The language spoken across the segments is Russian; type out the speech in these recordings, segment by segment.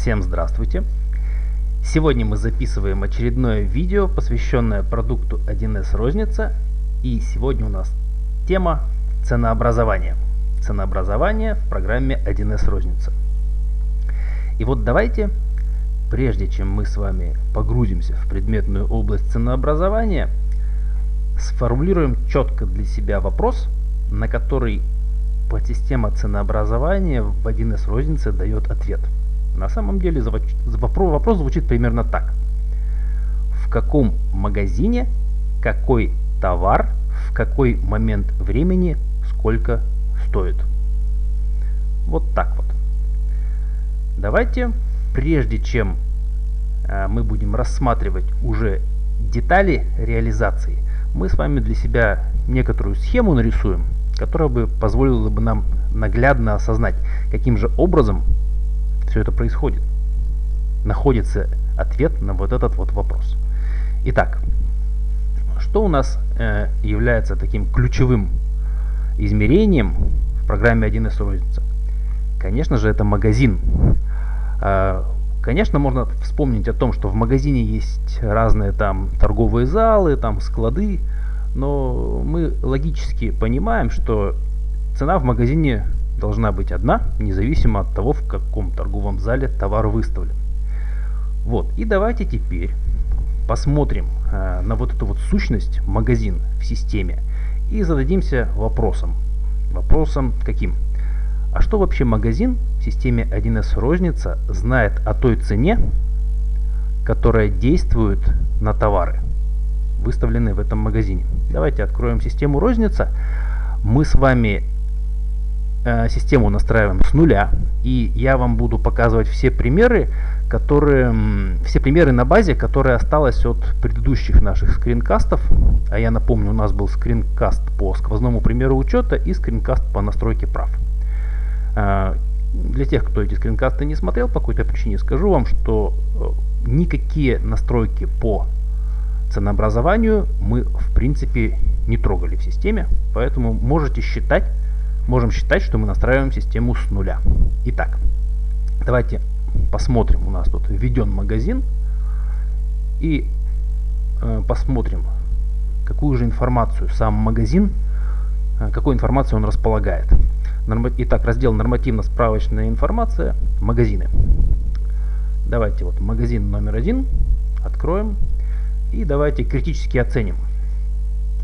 Всем здравствуйте! Сегодня мы записываем очередное видео, посвященное продукту 1С розница. И сегодня у нас тема ценообразования. Ценообразование в программе 1С розница. И вот давайте, прежде чем мы с вами погрузимся в предметную область ценообразования, сформулируем четко для себя вопрос, на который подсистема ценообразования в 1С рознице дает ответ. На самом деле вопрос, звучит примерно так. В каком магазине какой товар в какой момент времени сколько стоит? Вот так вот. Давайте, прежде чем э, мы будем рассматривать уже детали реализации, мы с вами для себя некоторую схему нарисуем, которая бы позволила бы нам наглядно осознать, каким же образом все это происходит. Находится ответ на вот этот вот вопрос. Итак, что у нас э, является таким ключевым измерением в программе 1С розница? Конечно же, это магазин. Э, конечно, можно вспомнить о том, что в магазине есть разные там торговые залы, там склады, но мы логически понимаем, что цена в магазине должна быть одна, независимо от того, в каком торговом зале товар выставлен. Вот, и давайте теперь посмотрим э, на вот эту вот сущность магазин в системе и зададимся вопросом. Вопросом каким? А что вообще магазин в системе 1С розница знает о той цене, которая действует на товары? выставлены в этом магазине. Давайте откроем систему розница. Мы с вами э, систему настраиваем с нуля. И я вам буду показывать все примеры, которые, все примеры на базе, которые осталось от предыдущих наших скринкастов. А я напомню, у нас был скринкаст по сквозному примеру учета и скринкаст по настройке прав. Э, для тех, кто эти скринкасты не смотрел, по какой-то причине скажу вам, что э, никакие настройки по ценообразованию мы в принципе не трогали в системе, поэтому можете считать, можем считать, что мы настраиваем систему с нуля. Итак, давайте посмотрим, у нас тут введен магазин и э, посмотрим, какую же информацию сам магазин, э, какой информацией он располагает. Итак, раздел нормативно-справочная информация, магазины. Давайте вот магазин номер один откроем и давайте критически оценим,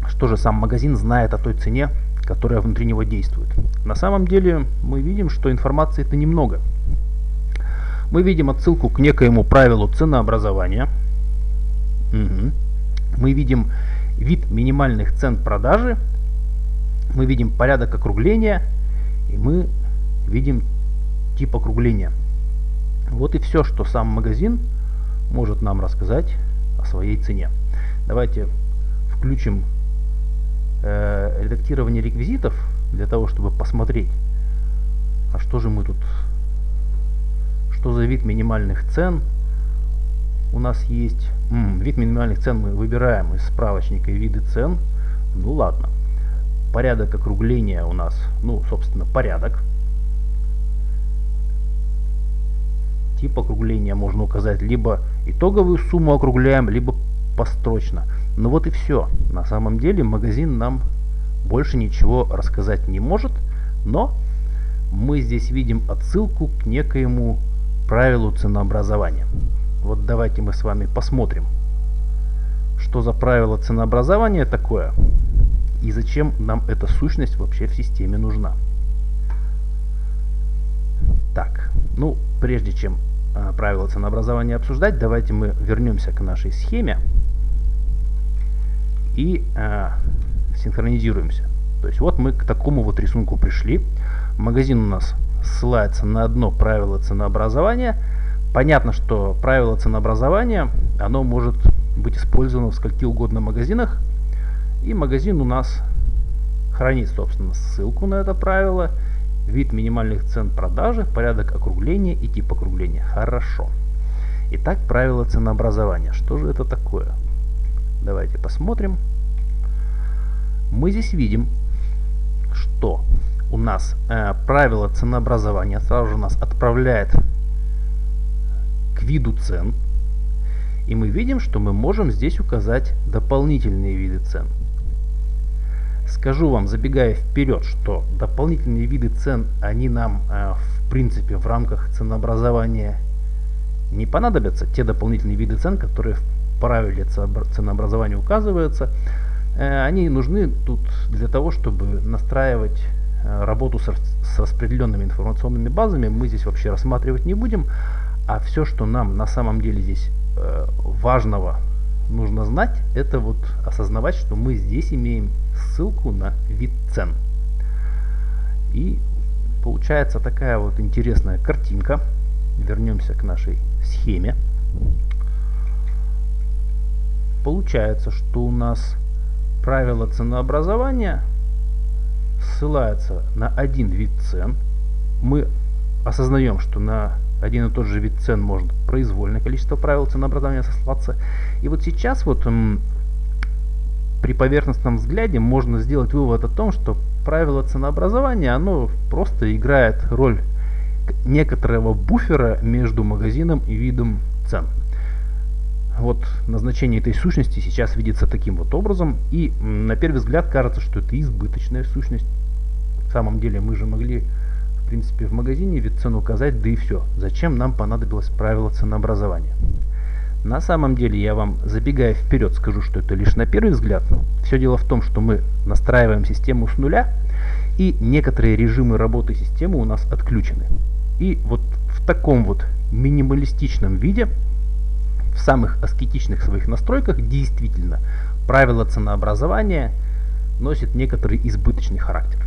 что же сам магазин знает о той цене, которая внутри него действует. На самом деле мы видим, что информации это немного. Мы видим отсылку к некоему правилу ценообразования. Угу. Мы видим вид минимальных цен продажи. Мы видим порядок округления. И мы видим тип округления. Вот и все, что сам магазин может нам рассказать своей цене. Давайте включим э, редактирование реквизитов для того, чтобы посмотреть, а что же мы тут, что за вид минимальных цен у нас есть. М -м, вид минимальных цен мы выбираем из справочника виды цен. Ну ладно. Порядок округления у нас, ну, собственно, порядок. Тип округления можно указать либо итоговую сумму округляем, либо построчно. Ну вот и все. На самом деле магазин нам больше ничего рассказать не может, но мы здесь видим отсылку к некоему правилу ценообразования. Вот давайте мы с вами посмотрим, что за правило ценообразования такое и зачем нам эта сущность вообще в системе нужна. Так, ну, прежде чем э, правила ценообразования обсуждать, давайте мы вернемся к нашей схеме и э, синхронизируемся. То есть вот мы к такому вот рисунку пришли. Магазин у нас ссылается на одно правило ценообразования. Понятно, что правило ценообразования, оно может быть использовано в скольки угодно магазинах. И магазин у нас хранит, собственно, ссылку на это правило – Вид минимальных цен продажи, порядок округления и тип округления. Хорошо. Итак, правила ценообразования. Что же это такое? Давайте посмотрим. Мы здесь видим, что у нас э, правило ценообразования сразу же нас отправляет виду цен. И мы видим, что мы можем здесь указать дополнительные виды цен. Скажу вам, забегая вперед, что дополнительные виды цен, они нам э, в принципе в рамках ценообразования не понадобятся. Те дополнительные виды цен, которые в правиле ценообразования указываются, э, они нужны тут для того, чтобы настраивать э, работу с, с распределенными информационными базами. Мы здесь вообще рассматривать не будем. А все, что нам на самом деле здесь э, важного нужно знать, это вот осознавать, что мы здесь имеем ссылку на вид цен. И получается такая вот интересная картинка. Вернемся к нашей схеме. Получается, что у нас правило ценообразования ссылается на один вид цен. Мы осознаем, что на один и тот же вид цен может произвольное количество правил ценообразования сослаться. И вот сейчас вот при поверхностном взгляде можно сделать вывод о том, что правило ценообразования, оно просто играет роль некоторого буфера между магазином и видом цен. Вот назначение этой сущности сейчас видится таким вот образом. И на первый взгляд кажется, что это избыточная сущность. В самом деле мы же могли в принципе, в магазине вид цену указать, да и все. Зачем нам понадобилось правило ценообразования? На самом деле, я вам, забегая вперед, скажу, что это лишь на первый взгляд. Все дело в том, что мы настраиваем систему с нуля, и некоторые режимы работы системы у нас отключены. И вот в таком вот минималистичном виде, в самых аскетичных своих настройках, действительно, правило ценообразования носит некоторый избыточный характер.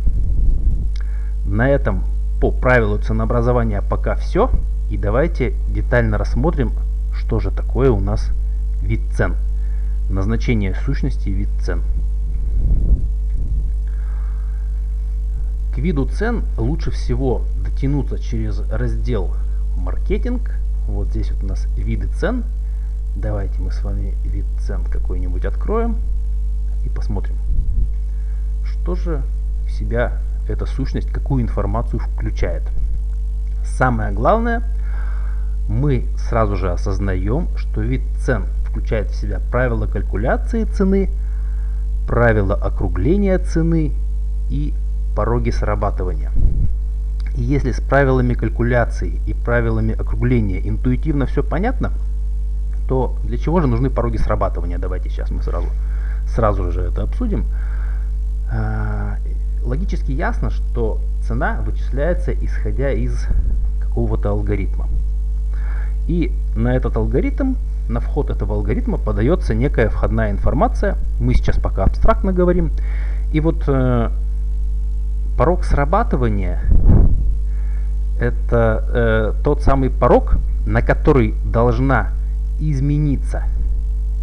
На этом по правилу ценообразования пока все. И давайте детально рассмотрим, что же такое у нас вид цен. Назначение сущности вид цен. К виду цен лучше всего дотянуться через раздел маркетинг. Вот здесь вот у нас виды цен. Давайте мы с вами вид цен какой-нибудь откроем и посмотрим, что же в себя эта сущность какую информацию включает. Самое главное, мы сразу же осознаем, что вид цен включает в себя правила калькуляции цены, правила округления цены и пороги срабатывания. И если с правилами калькуляции и правилами округления интуитивно все понятно, то для чего же нужны пороги срабатывания? Давайте сейчас мы сразу, сразу же это обсудим. А, логически ясно, что цена вычисляется исходя из какого-то алгоритма. И на этот алгоритм, на вход этого алгоритма подается некая входная информация. Мы сейчас пока абстрактно говорим. И вот э, порог срабатывания это э, тот самый порог, на который должна измениться,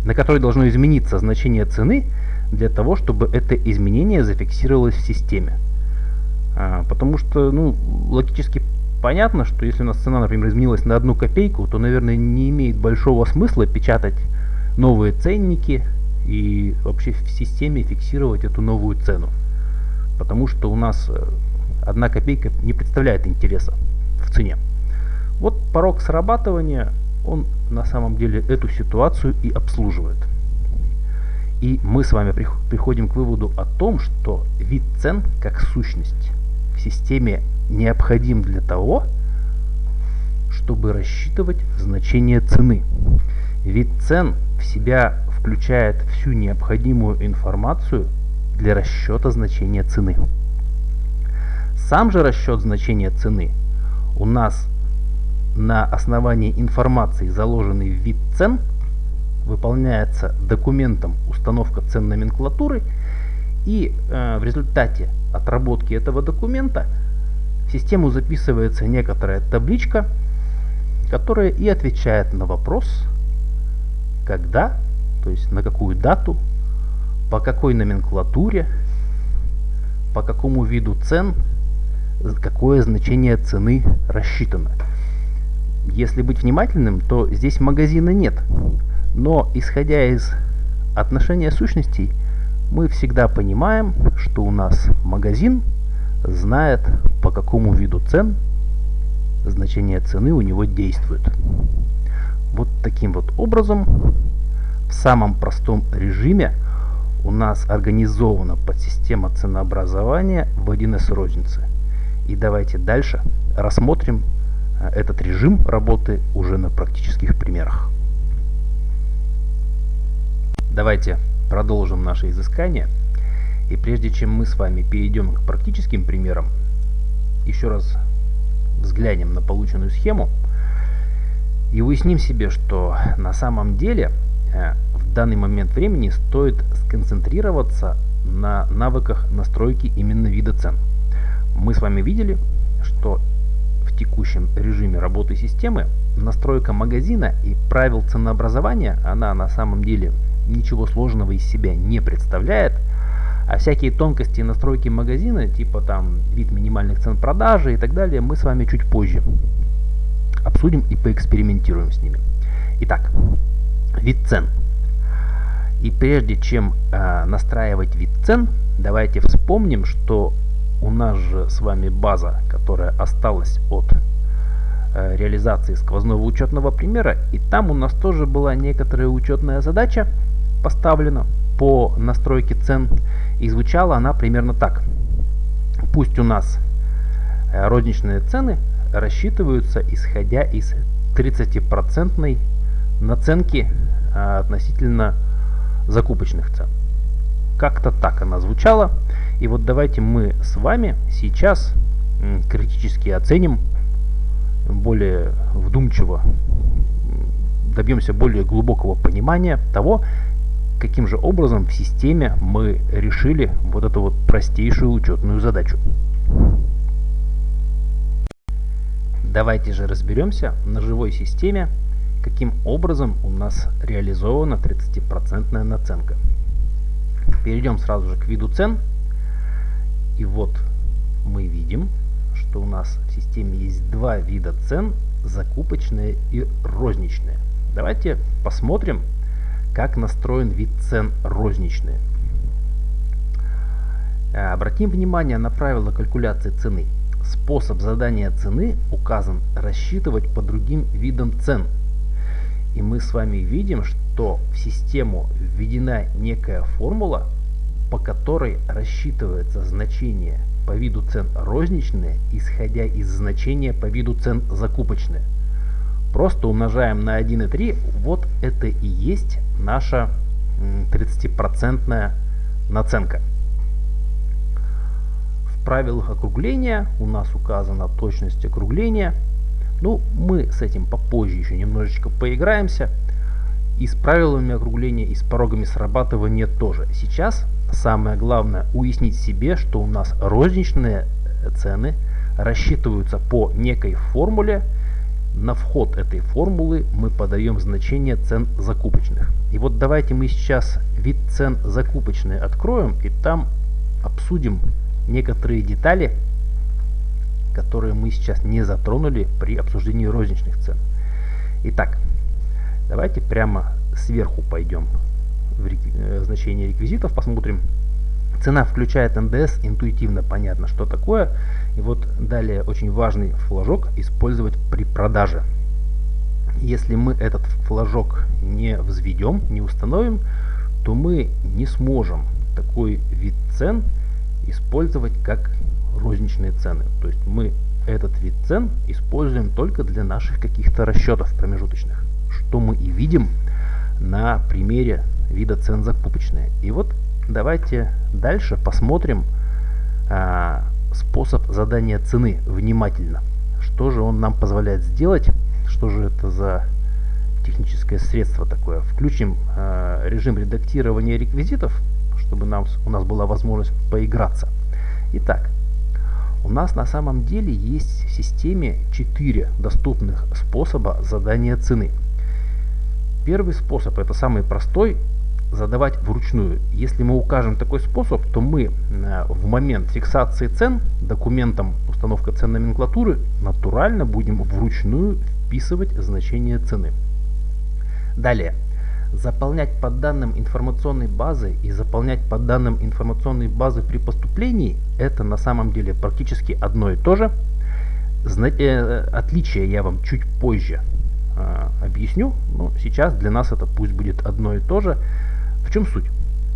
на который должно измениться значение цены для того, чтобы это изменение зафиксировалось в системе. А, потому что, ну, логически понятно, что если у нас цена, например, изменилась на одну копейку, то, наверное, не имеет большого смысла печатать новые ценники и вообще в системе фиксировать эту новую цену. Потому что у нас э, одна копейка не представляет интереса в цене. Вот порог срабатывания, он на самом деле эту ситуацию и обслуживает. И мы с вами приходим к выводу о том, что вид цен как сущность в системе необходим для того, чтобы рассчитывать значение цены. Вид цен в себя включает всю необходимую информацию для расчета значения цены. Сам же расчет значения цены у нас на основании информации, заложенной в вид цен – выполняется документом установка цен номенклатуры, и э, в результате отработки этого документа в систему записывается некоторая табличка, которая и отвечает на вопрос, когда, то есть на какую дату, по какой номенклатуре, по какому виду цен, какое значение цены рассчитано. Если быть внимательным, то здесь магазина нет. Но исходя из отношения сущностей, мы всегда понимаем, что у нас магазин знает, по какому виду цен значение цены у него действует. вот таким вот образом в самом простом режиме у нас организована подсистема ценообразования в 1С розницы. И давайте дальше рассмотрим этот режим работы уже на практических примерах. Давайте продолжим наше изыскание. И прежде чем мы с вами перейдем к практическим примерам, еще раз взглянем на полученную схему и уясним себе, что на самом деле э, в данный момент времени стоит сконцентрироваться на навыках настройки именно вида цен. Мы с вами видели, что в текущем режиме работы системы настройка магазина и правил ценообразования, она на самом деле ничего сложного из себя не представляет. А всякие тонкости настройки магазина, типа там вид минимальных цен продажи и так далее, мы с вами чуть позже обсудим и поэкспериментируем с ними. Итак, вид цен. И прежде чем э, настраивать вид цен, давайте вспомним, что у нас же с вами база, которая осталась от э, реализации сквозного учетного примера, и там у нас тоже была некоторая учетная задача поставлена по настройке цен, и звучала она примерно так. Пусть у нас э, розничные цены рассчитываются исходя из 30% наценки э, относительно закупочных цен. Как-то так она звучала. И вот давайте мы с вами сейчас критически оценим, более вдумчиво, добьемся более глубокого понимания того, каким же образом в системе мы решили вот эту вот простейшую учетную задачу. Давайте же разберемся на живой системе, каким образом у нас реализована 30% наценка. Перейдем сразу же к виду цен. И вот мы видим, что у нас в системе есть два вида цен, закупочные и розничные. Давайте посмотрим, как настроен вид цен розничные. Э, обратим внимание на правило калькуляции цены. Способ задания цены указан рассчитывать по другим видам цен. И мы с вами видим, что в систему введена некая формула, по которой рассчитывается значение по виду цен розничные, исходя из значения по виду цен закупочные. Просто умножаем на 1,3, вот это и есть наша 30% наценка. В правилах округления у нас указана точность округления. Ну, мы с этим попозже еще немножечко поиграемся. И с правилами округления, и с порогами срабатывания тоже. Сейчас самое главное уяснить себе, что у нас розничные цены рассчитываются по некой формуле, на вход этой формулы мы подаем значение цен закупочных. И вот давайте мы сейчас вид цен закупочные откроем и там обсудим некоторые детали, которые мы сейчас не затронули при обсуждении розничных цен. Итак, давайте прямо сверху пойдем в э, значение реквизитов, посмотрим. Цена включает НДС, интуитивно понятно, что такое. И вот далее очень важный флажок использовать при продаже. Если мы этот флажок не взведем, не установим, то мы не сможем такой вид цен использовать как розничные цены. То есть мы этот вид цен используем только для наших каких-то расчетов промежуточных, что мы и видим на примере вида цен закупочные. И вот давайте дальше посмотрим, а, способ задания цены внимательно. Что же он нам позволяет сделать? Что же это за техническое средство такое? Включим э, режим редактирования реквизитов, чтобы нам, у нас была возможность поиграться. Итак, у нас на самом деле есть в системе 4 доступных способа задания цены. Первый способ, это самый простой, задавать вручную. Если мы укажем такой способ, то мы э, в момент фиксации цен документом установка цен номенклатуры натурально будем вручную вписывать значение цены. Далее. Заполнять по данным информационной базы и заполнять по данным информационной базы при поступлении это на самом деле практически одно и то же. Зна э, отличие я вам чуть позже э, объясню, но сейчас для нас это пусть будет одно и то же. В чем суть?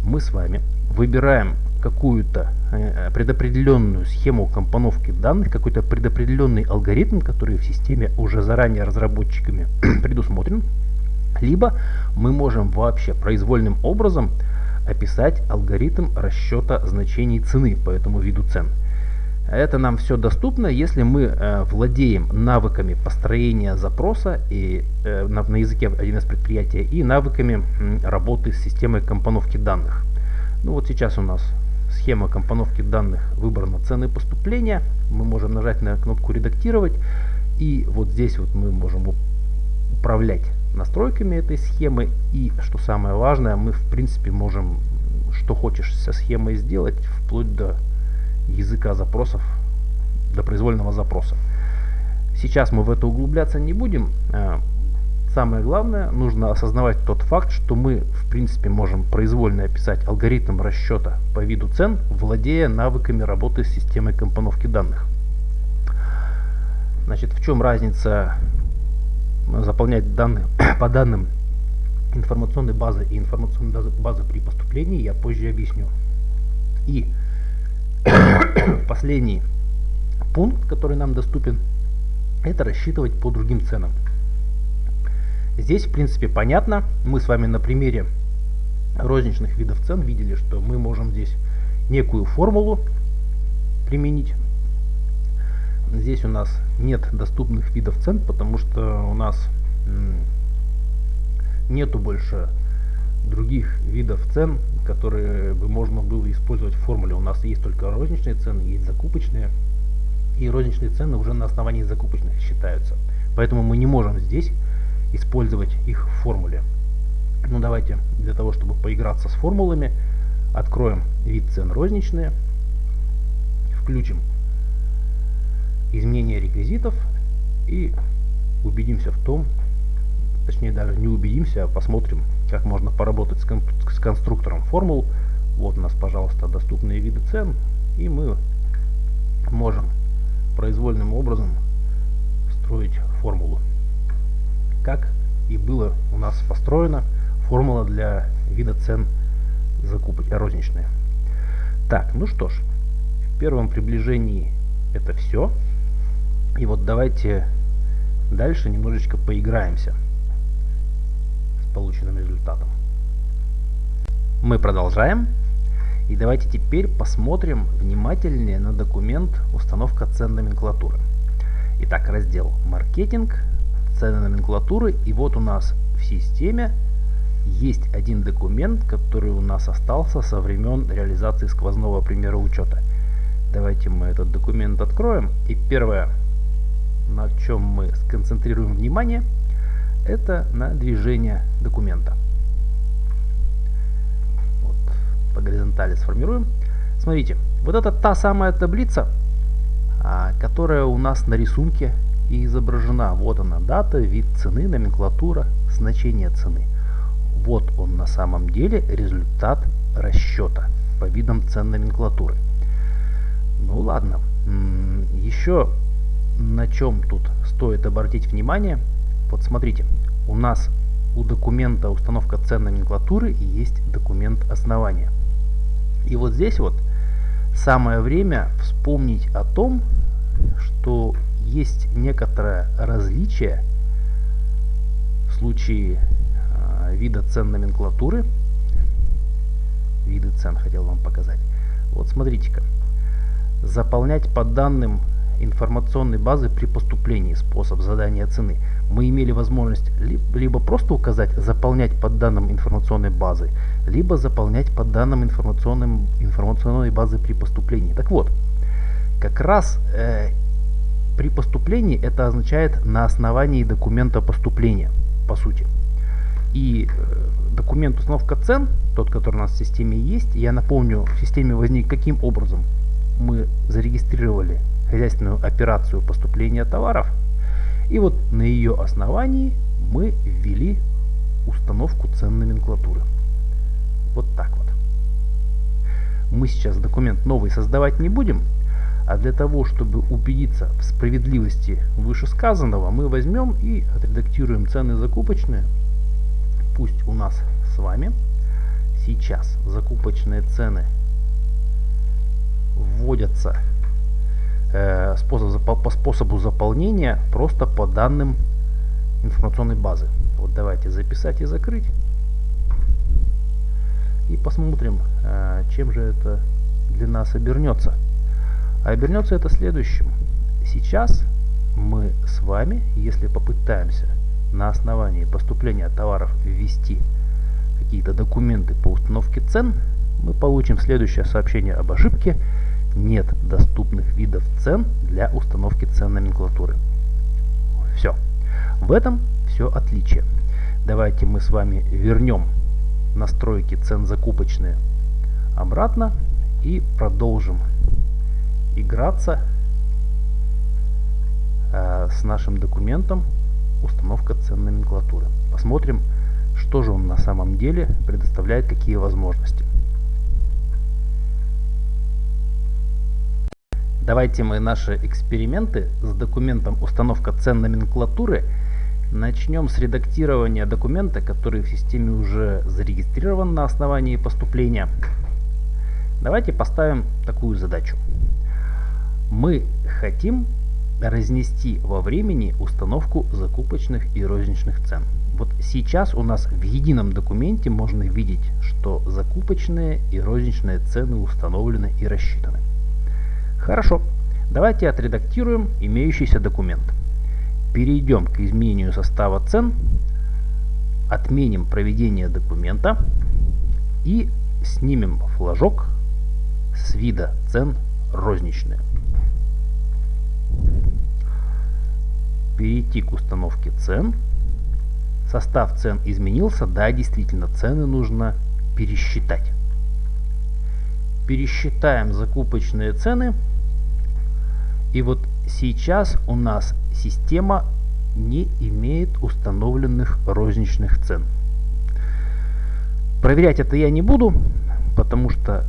Мы с вами выбираем какую-то э, предопределенную схему компоновки данных, какой-то предопределенный алгоритм, который в системе уже заранее разработчиками предусмотрен, либо мы можем вообще произвольным образом описать алгоритм расчета значений цены по этому виду цен. Это нам все доступно, если мы э, владеем навыками построения запроса и, э, на, на языке 1С предприятия и навыками м, работы с системой компоновки данных. Ну вот сейчас у нас схема компоновки данных выбрана цены поступления. Мы можем нажать на кнопку редактировать и вот здесь вот мы можем управлять настройками этой схемы и что самое важное мы в принципе можем что хочешь со схемой сделать вплоть до языка запросов до произвольного запроса. Сейчас мы в это углубляться не будем. А, самое главное нужно осознавать тот факт что мы в принципе можем произвольно описать алгоритм расчета по виду цен владея навыками работы с системой компоновки данных. Значит в чем разница заполнять данные по данным информационной базы и информационной базы при поступлении я позже объясню. И последний пункт, который нам доступен, это рассчитывать по другим ценам. Здесь, в принципе, понятно. Мы с вами на примере розничных видов цен видели, что мы можем здесь некую формулу применить Здесь у нас нет доступных видов цен, потому что у нас нету больше других видов цен, которые бы можно было использовать в формуле. У нас есть только розничные цены, есть закупочные. И розничные цены уже на основании закупочных считаются. Поэтому мы не можем здесь использовать их в формуле. Ну давайте для того, чтобы поиграться с формулами, откроем вид цен розничные, включим изменение реквизитов и убедимся в том, точнее даже не убедимся, а посмотрим, как можно поработать с, кон с конструктором формул. Вот у нас, пожалуйста, доступные виды цен, и мы можем произвольным образом строить формулу. Как и было у нас построена формула для вида цен закупок розничные. Так, ну что ж, в первом приближении это все. И вот давайте дальше немножечко поиграемся полученным результатом. Мы продолжаем. И давайте теперь посмотрим внимательнее на документ «Установка цен номенклатуры». Итак, раздел «Маркетинг», «Цены номенклатуры». И вот у нас в системе есть один документ, который у нас остался со времен реализации сквозного примера учета. Давайте мы этот документ откроем. И первое, на чем мы сконцентрируем внимание, это на движение документа. Вот, по горизонтали сформируем. Смотрите, вот это та самая таблица, а, которая у нас на рисунке и изображена. Вот она, дата, вид цены, номенклатура, значение цены. Вот он на самом деле результат расчета по видам цен номенклатуры. Ну ладно, еще на чем тут стоит обратить внимание? Вот смотрите, у нас у документа установка цен номенклатуры есть документ основания. И вот здесь вот самое время вспомнить о том, что есть некоторое различие в случае э, вида цен номенклатуры. Виды цен хотел вам показать. Вот смотрите-ка. Заполнять по данным информационной базы при поступлении, способ задания цены. Мы имели возможность либо просто указать заполнять под данным информационной базы, либо заполнять под данным информационным, информационной базы при поступлении. Так вот, как раз э, при поступлении это означает на основании документа поступления, по сути. И э, документ установка цен, тот, который у нас в системе есть, я напомню, в системе возник каким образом? Мы зарегистрировали хозяйственную операцию поступления товаров. И вот на ее основании мы ввели установку цен номенклатуры. Вот так вот. Мы сейчас документ новый создавать не будем, А для того, чтобы убедиться в справедливости вышесказанного, мы возьмем и отредактируем цены закупочные. Пусть у нас с вами сейчас закупочные цены вводятся э, способ, по, по способу заполнения просто по данным информационной базы. Вот давайте записать и закрыть. И посмотрим, э, чем же это для нас обернется. А обернется это следующим. Сейчас мы с вами, если попытаемся на основании поступления товаров ввести какие-то документы по установке цен, мы получим следующее сообщение об ошибке. Нет доступных видов цен для установки цен номенклатуры. Все. В этом все отличие. Давайте мы с вами вернем настройки цен закупочные обратно и продолжим играться э, с нашим документом установка цен номенклатуры. Посмотрим, что же он на самом деле предоставляет, какие возможности. Давайте мы наши эксперименты с документом установка цен номенклатуры начнем с редактирования документа, который в системе уже зарегистрирован на основании поступления. Давайте поставим такую задачу. Мы хотим разнести во времени установку закупочных и розничных цен. Вот сейчас у нас в едином документе можно видеть, что закупочные и розничные цены установлены и рассчитаны. Хорошо, давайте отредактируем имеющийся документ. Перейдем к изменению состава цен, отменим проведение документа и снимем флажок с вида цен розничные. Перейти к установке цен. Состав цен изменился. Да, действительно, цены нужно пересчитать. Пересчитаем закупочные цены. И вот сейчас у нас система не имеет установленных розничных цен. Проверять это я не буду, потому что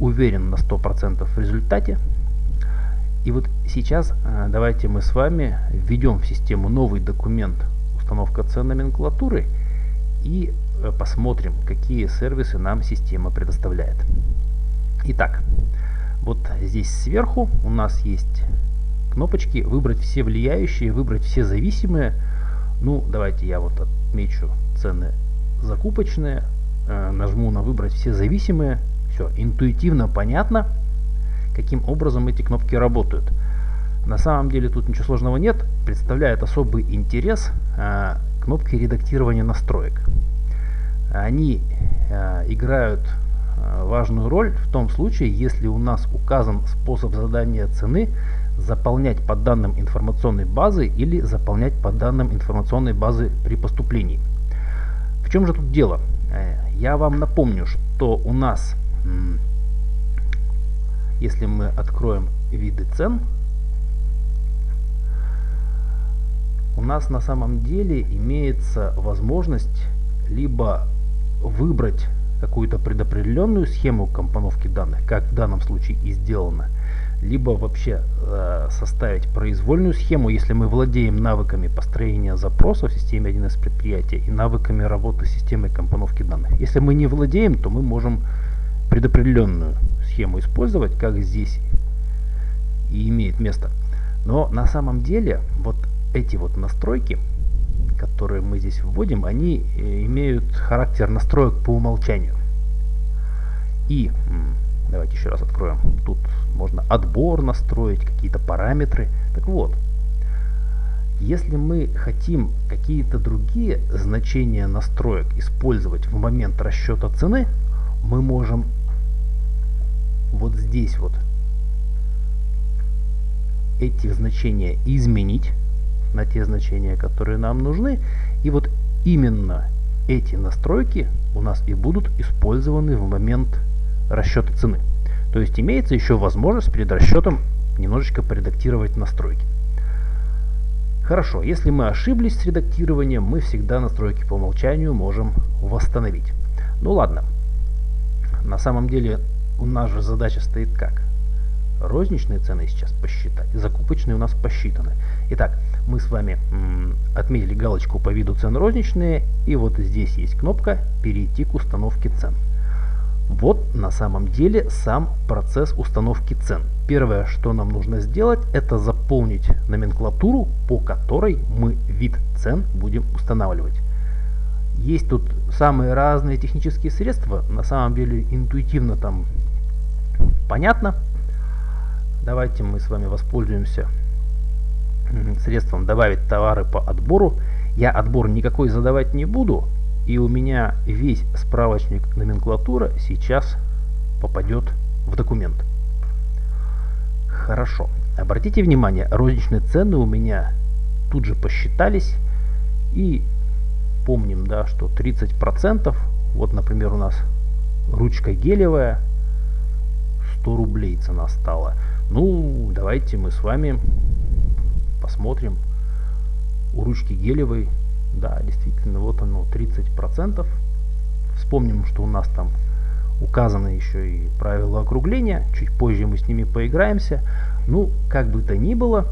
уверен на 100% в результате. И вот сейчас э, давайте мы с вами введем в систему новый документ установка цен номенклатуры и э, посмотрим, какие сервисы нам система предоставляет. Итак, вот здесь сверху у нас есть кнопочки «Выбрать все влияющие», «Выбрать все зависимые». Ну, давайте я вот отмечу цены закупочные, э, нажму на «Выбрать все зависимые». Все, интуитивно понятно каким образом эти кнопки работают. На самом деле тут ничего сложного нет, представляет особый интерес э, кнопки редактирования настроек. Они э, играют важную роль в том случае, если у нас указан способ задания цены заполнять по данным информационной базы или заполнять по данным информационной базы при поступлении. В чем же тут дело? Э, я вам напомню, что у нас если мы откроем виды цен, у нас на самом деле имеется возможность либо выбрать какую-то предопределенную схему компоновки данных, как в данном случае и сделано, либо вообще э, составить произвольную схему, если мы владеем навыками построения запроса в системе 1С предприятия и навыками работы с системой компоновки данных. Если мы не владеем, то мы можем предопределенную схему использовать, как здесь и имеет место. Но на самом деле вот эти вот настройки, которые мы здесь вводим, они э, имеют характер настроек по умолчанию. И давайте еще раз откроем. Тут можно отбор настроить, какие-то параметры. Так вот, если мы хотим какие-то другие значения настроек использовать в момент расчета цены, мы можем вот здесь вот эти значения изменить на те значения, которые нам нужны. И вот именно эти настройки у нас и будут использованы в момент расчета цены. То есть имеется еще возможность перед расчетом немножечко поредактировать настройки. Хорошо, если мы ошиблись с редактированием, мы всегда настройки по умолчанию можем восстановить. Ну ладно, на самом деле у нас же задача стоит как? розничные цены сейчас посчитать. Закупочные у нас посчитаны. Итак, мы с вами отметили галочку по виду цен розничные. И вот здесь есть кнопка «Перейти к установке цен». Вот на самом деле сам процесс установки цен. Первое, что нам нужно сделать, это заполнить номенклатуру, по которой мы вид цен будем устанавливать. Есть тут самые разные технические средства, на самом деле интуитивно там понятно. Давайте мы с вами воспользуемся средством добавить товары по отбору. Я отбор никакой задавать не буду, и у меня весь справочник номенклатура сейчас попадет в документ. Хорошо. Обратите внимание, розничные цены у меня тут же посчитались. И помним, да, что 30%, вот, например, у нас ручка гелевая, 100 рублей цена стала. Ну, давайте мы с вами посмотрим. У ручки гелевой да, действительно, вот оно 30%. Вспомним, что у нас там указаны еще и правила округления. Чуть позже мы с ними поиграемся. Ну, как бы то ни было,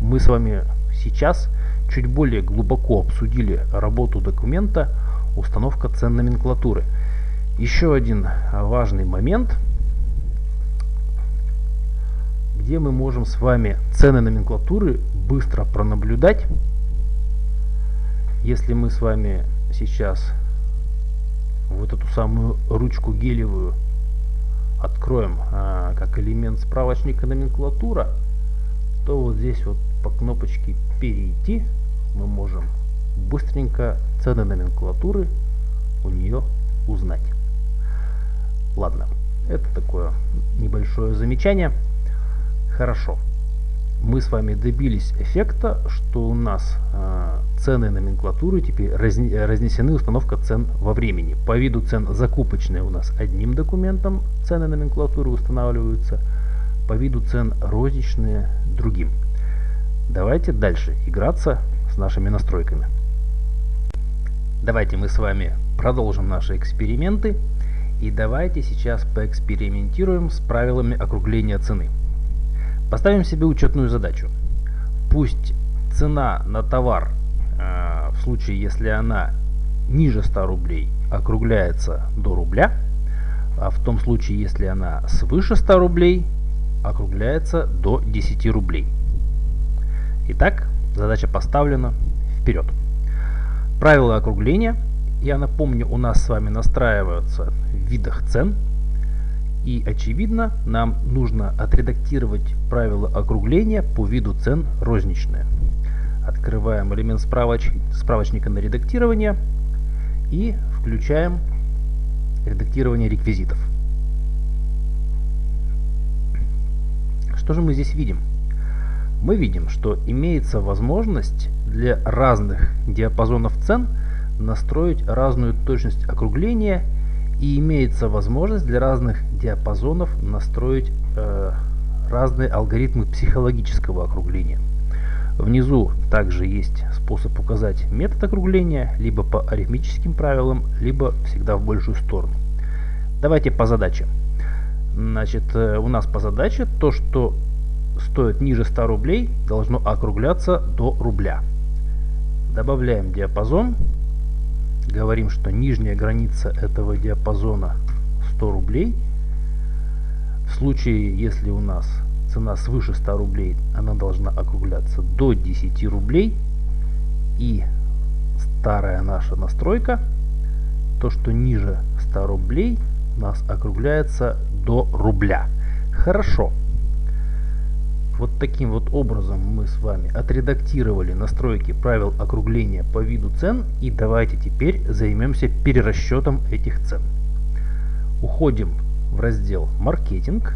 мы с вами сейчас чуть более глубоко обсудили работу документа установка цен номенклатуры. Еще один важный момент, где мы можем с вами цены номенклатуры быстро пронаблюдать если мы с вами сейчас вот эту самую ручку гелевую откроем а, как элемент справочника номенклатура, то вот здесь вот по кнопочке перейти мы можем быстренько цены номенклатуры у нее узнать. Ладно, это такое небольшое замечание. Хорошо мы с вами добились эффекта, что у нас э, цены номенклатуры теперь разне, разнесены установка цен во времени. По виду цен закупочные у нас одним документом цены номенклатуры устанавливаются, по виду цен розничные другим. Давайте дальше играться с нашими настройками. Давайте мы с вами продолжим наши эксперименты и давайте сейчас поэкспериментируем с правилами округления цены. Поставим себе учетную задачу. Пусть цена на товар, э, в случае если она ниже 100 рублей, округляется до рубля, а в том случае, если она свыше 100 рублей, округляется до 10 рублей. Итак, задача поставлена вперед. Правила округления, я напомню, у нас с вами настраиваются в видах цен – и очевидно, нам нужно отредактировать правила округления по виду цен розничные. Открываем элемент справоч... справочника на редактирование и включаем редактирование реквизитов. Что же мы здесь видим? Мы видим, что имеется возможность для разных диапазонов цен настроить разную точность округления и имеется возможность для разных диапазонов настроить э, разные алгоритмы психологического округления. Внизу также есть способ указать метод округления, либо по арифметическим правилам, либо всегда в большую сторону. Давайте по задаче. Значит, э, у нас по задаче то, что стоит ниже 100 рублей, должно округляться до рубля. Добавляем диапазон говорим, что нижняя граница этого диапазона 100 рублей. В случае, если у нас цена свыше 100 рублей, она должна округляться до 10 рублей. И старая наша настройка, то, что ниже 100 рублей, у нас округляется до рубля. Хорошо. Вот таким вот образом мы с вами отредактировали настройки правил округления по виду цен и давайте теперь займемся перерасчетом этих цен. Уходим в раздел маркетинг,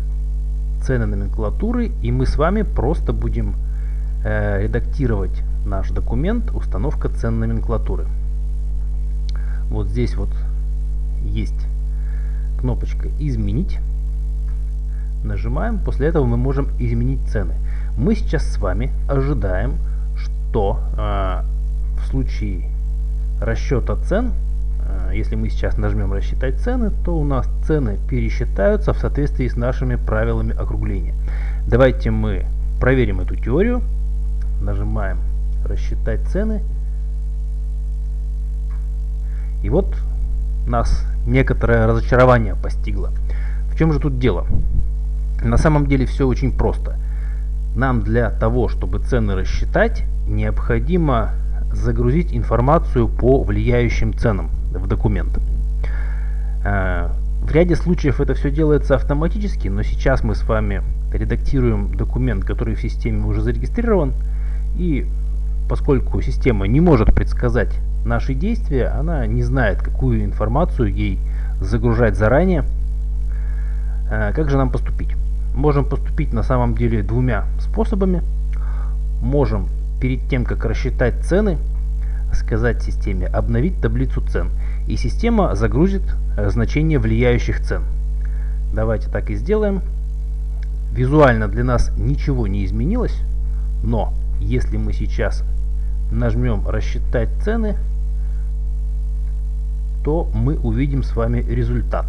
цены номенклатуры и мы с вами просто будем э, редактировать наш документ установка цен номенклатуры. Вот здесь вот есть кнопочка изменить Нажимаем, после этого мы можем изменить цены. Мы сейчас с вами ожидаем, что э, в случае расчета цен, э, если мы сейчас нажмем рассчитать цены, то у нас цены пересчитаются в соответствии с нашими правилами округления. Давайте мы проверим эту теорию. Нажимаем рассчитать цены. И вот нас некоторое разочарование постигло. В чем же тут дело? На самом деле все очень просто. Нам для того, чтобы цены рассчитать, необходимо загрузить информацию по влияющим ценам в документ. Э, в ряде случаев это все делается автоматически, но сейчас мы с вами редактируем документ, который в системе уже зарегистрирован, и поскольку система не может предсказать наши действия, она не знает, какую информацию ей загружать заранее. Э, как же нам поступить? Можем поступить на самом деле двумя способами. Можем перед тем, как рассчитать цены, сказать системе обновить таблицу цен. И система загрузит э, значение влияющих цен. Давайте так и сделаем. Визуально для нас ничего не изменилось, но если мы сейчас нажмем рассчитать цены, то мы увидим с вами результат.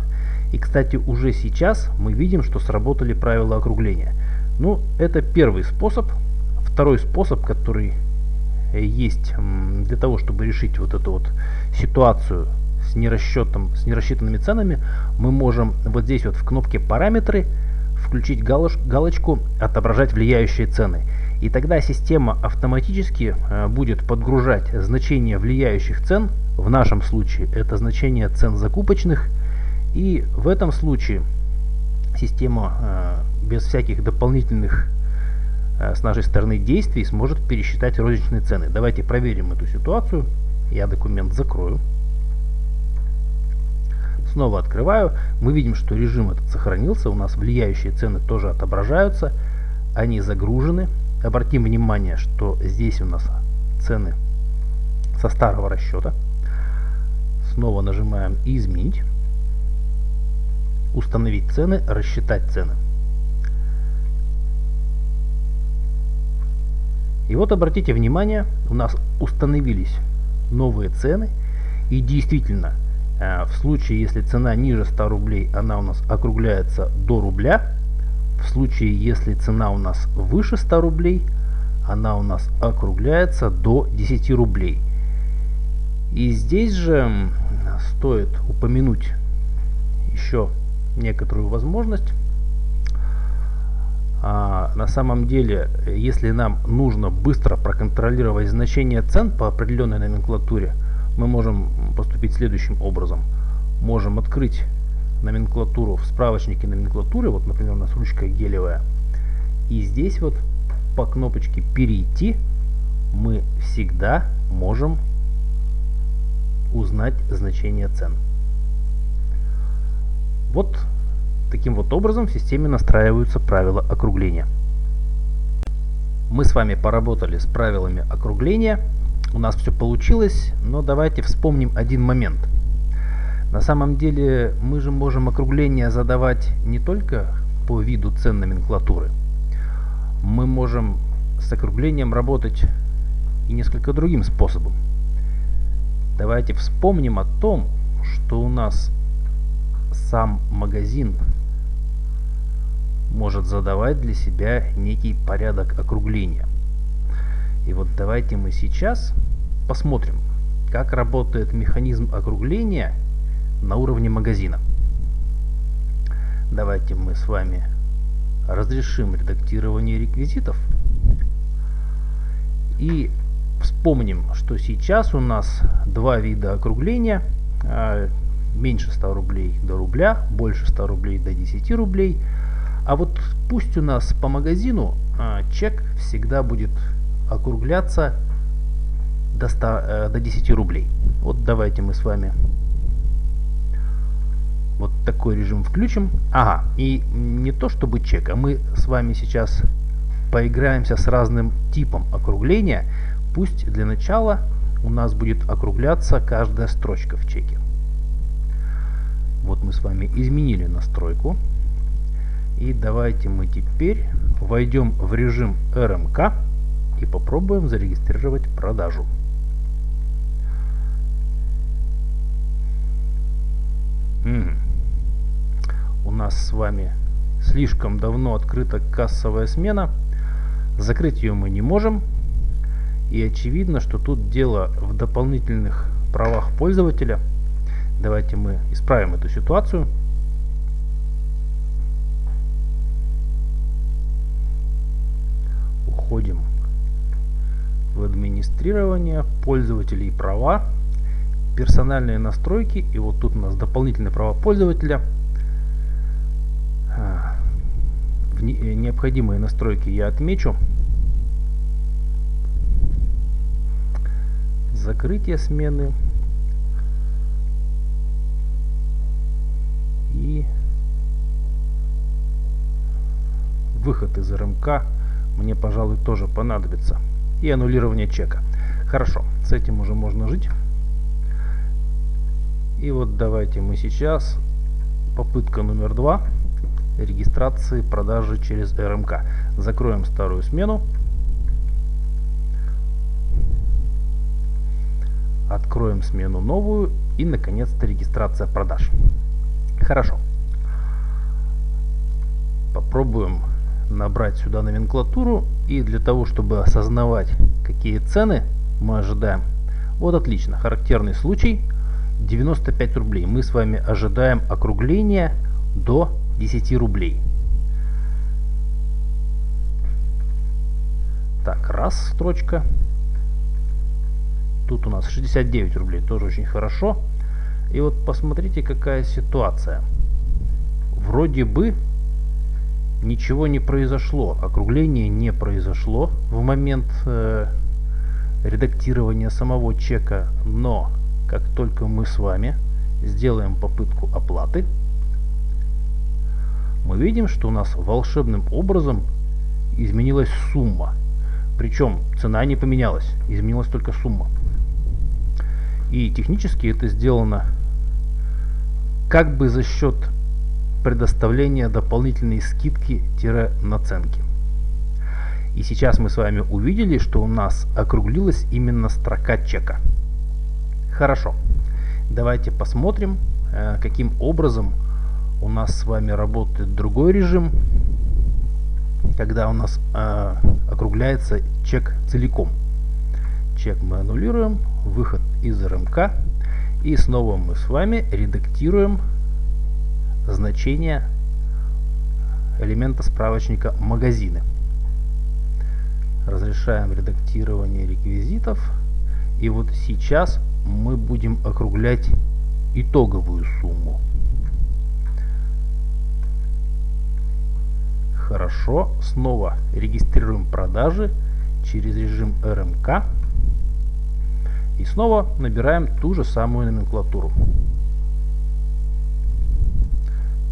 И, кстати, уже сейчас мы видим, что сработали правила округления. Ну, это первый способ. Второй способ, который э, есть для того, чтобы решить вот эту вот ситуацию с нерасчетом, с нерасчитанными ценами, мы можем вот здесь вот в кнопке «Параметры» включить галочку «Отображать влияющие цены». И тогда система автоматически э, будет подгружать значения влияющих цен. В нашем случае это значение цен закупочных. И в этом случае система э, без всяких дополнительных э, с нашей стороны действий сможет пересчитать розничные цены. Давайте проверим эту ситуацию. Я документ закрою. Снова открываю. Мы видим, что режим этот сохранился. У нас влияющие цены тоже отображаются. Они загружены. Обратим внимание, что здесь у нас цены со старого расчета. Снова нажимаем «Изменить», «Установить цены», «Рассчитать цены». И вот обратите внимание, у нас установились новые цены. И действительно, э, в случае, если цена ниже 100 рублей, она у нас округляется до рубля. В случае, если цена у нас выше 100 рублей, она у нас округляется до 10 рублей. И здесь же стоит упомянуть еще некоторую возможность. А, на самом деле, если нам нужно быстро проконтролировать значение цен по определенной номенклатуре, мы можем поступить следующим образом. Можем открыть номенклатуру в справочнике номенклатуры, вот, например, у нас ручка гелевая, и здесь вот по кнопочке «Перейти» мы всегда можем узнать значение цен. Вот таким вот образом в системе настраиваются правила округления. Мы с вами поработали с правилами округления. У нас все получилось, но давайте вспомним один момент – на самом деле мы же можем округление задавать не только по виду цен номенклатуры. Мы можем с округлением работать и несколько другим способом. Давайте вспомним о том, что у нас сам магазин может задавать для себя некий порядок округления. И вот давайте мы сейчас посмотрим, как работает механизм округления – на уровне магазина. Давайте мы с вами разрешим редактирование реквизитов. И вспомним, что сейчас у нас два вида округления. Меньше 100 рублей до рубля, больше 100 рублей до 10 рублей. А вот пусть у нас по магазину а, чек всегда будет округляться до, 100, э, до 10 рублей. Вот давайте мы с вами вот такой режим включим. Ага, и не то чтобы чек, а мы с вами сейчас поиграемся с разным типом округления. Пусть для начала у нас будет округляться каждая строчка в чеке. Вот мы с вами изменили настройку. И давайте мы теперь войдем в режим РМК и попробуем зарегистрировать продажу. У нас с вами слишком давно открыта кассовая смена. Закрыть ее мы не можем. И очевидно, что тут дело в дополнительных правах пользователя – Давайте мы исправим эту ситуацию. Уходим в администрирование, пользователей права, персональные настройки. И вот тут у нас дополнительные права пользователя. А, в необходимые настройки я отмечу. Закрытие смены. Выход из РМК мне, пожалуй, тоже понадобится. И аннулирование чека. Хорошо, с этим уже можно жить. И вот давайте мы сейчас попытка номер два регистрации продажи через РМК. Закроем старую смену. Откроем смену новую и наконец-то регистрация продаж. Хорошо. Попробуем набрать сюда номенклатуру и для того, чтобы осознавать, какие цены мы ожидаем. Вот отлично, характерный случай 95 рублей. Мы с вами ожидаем округления до 10 рублей. Так, раз строчка. Тут у нас 69 рублей, тоже очень хорошо. И вот посмотрите, какая ситуация. Вроде бы ничего не произошло, округление не произошло в момент э, редактирования самого чека, но как только мы с вами сделаем попытку оплаты, мы видим, что у нас волшебным образом изменилась сумма. Причем цена не поменялась, изменилась только сумма. И технически это сделано как бы за счет предоставления дополнительной скидки-наценки. И сейчас мы с вами увидели, что у нас округлилась именно строка чека. Хорошо. Давайте посмотрим, э, каким образом у нас с вами работает другой режим, когда у нас э, округляется чек целиком. Чек мы аннулируем, выход из РМК, и снова мы с вами редактируем значение элемента справочника магазины. Разрешаем редактирование реквизитов. И вот сейчас мы будем округлять итоговую сумму. Хорошо. Снова регистрируем продажи через режим РМК. И снова набираем ту же самую номенклатуру.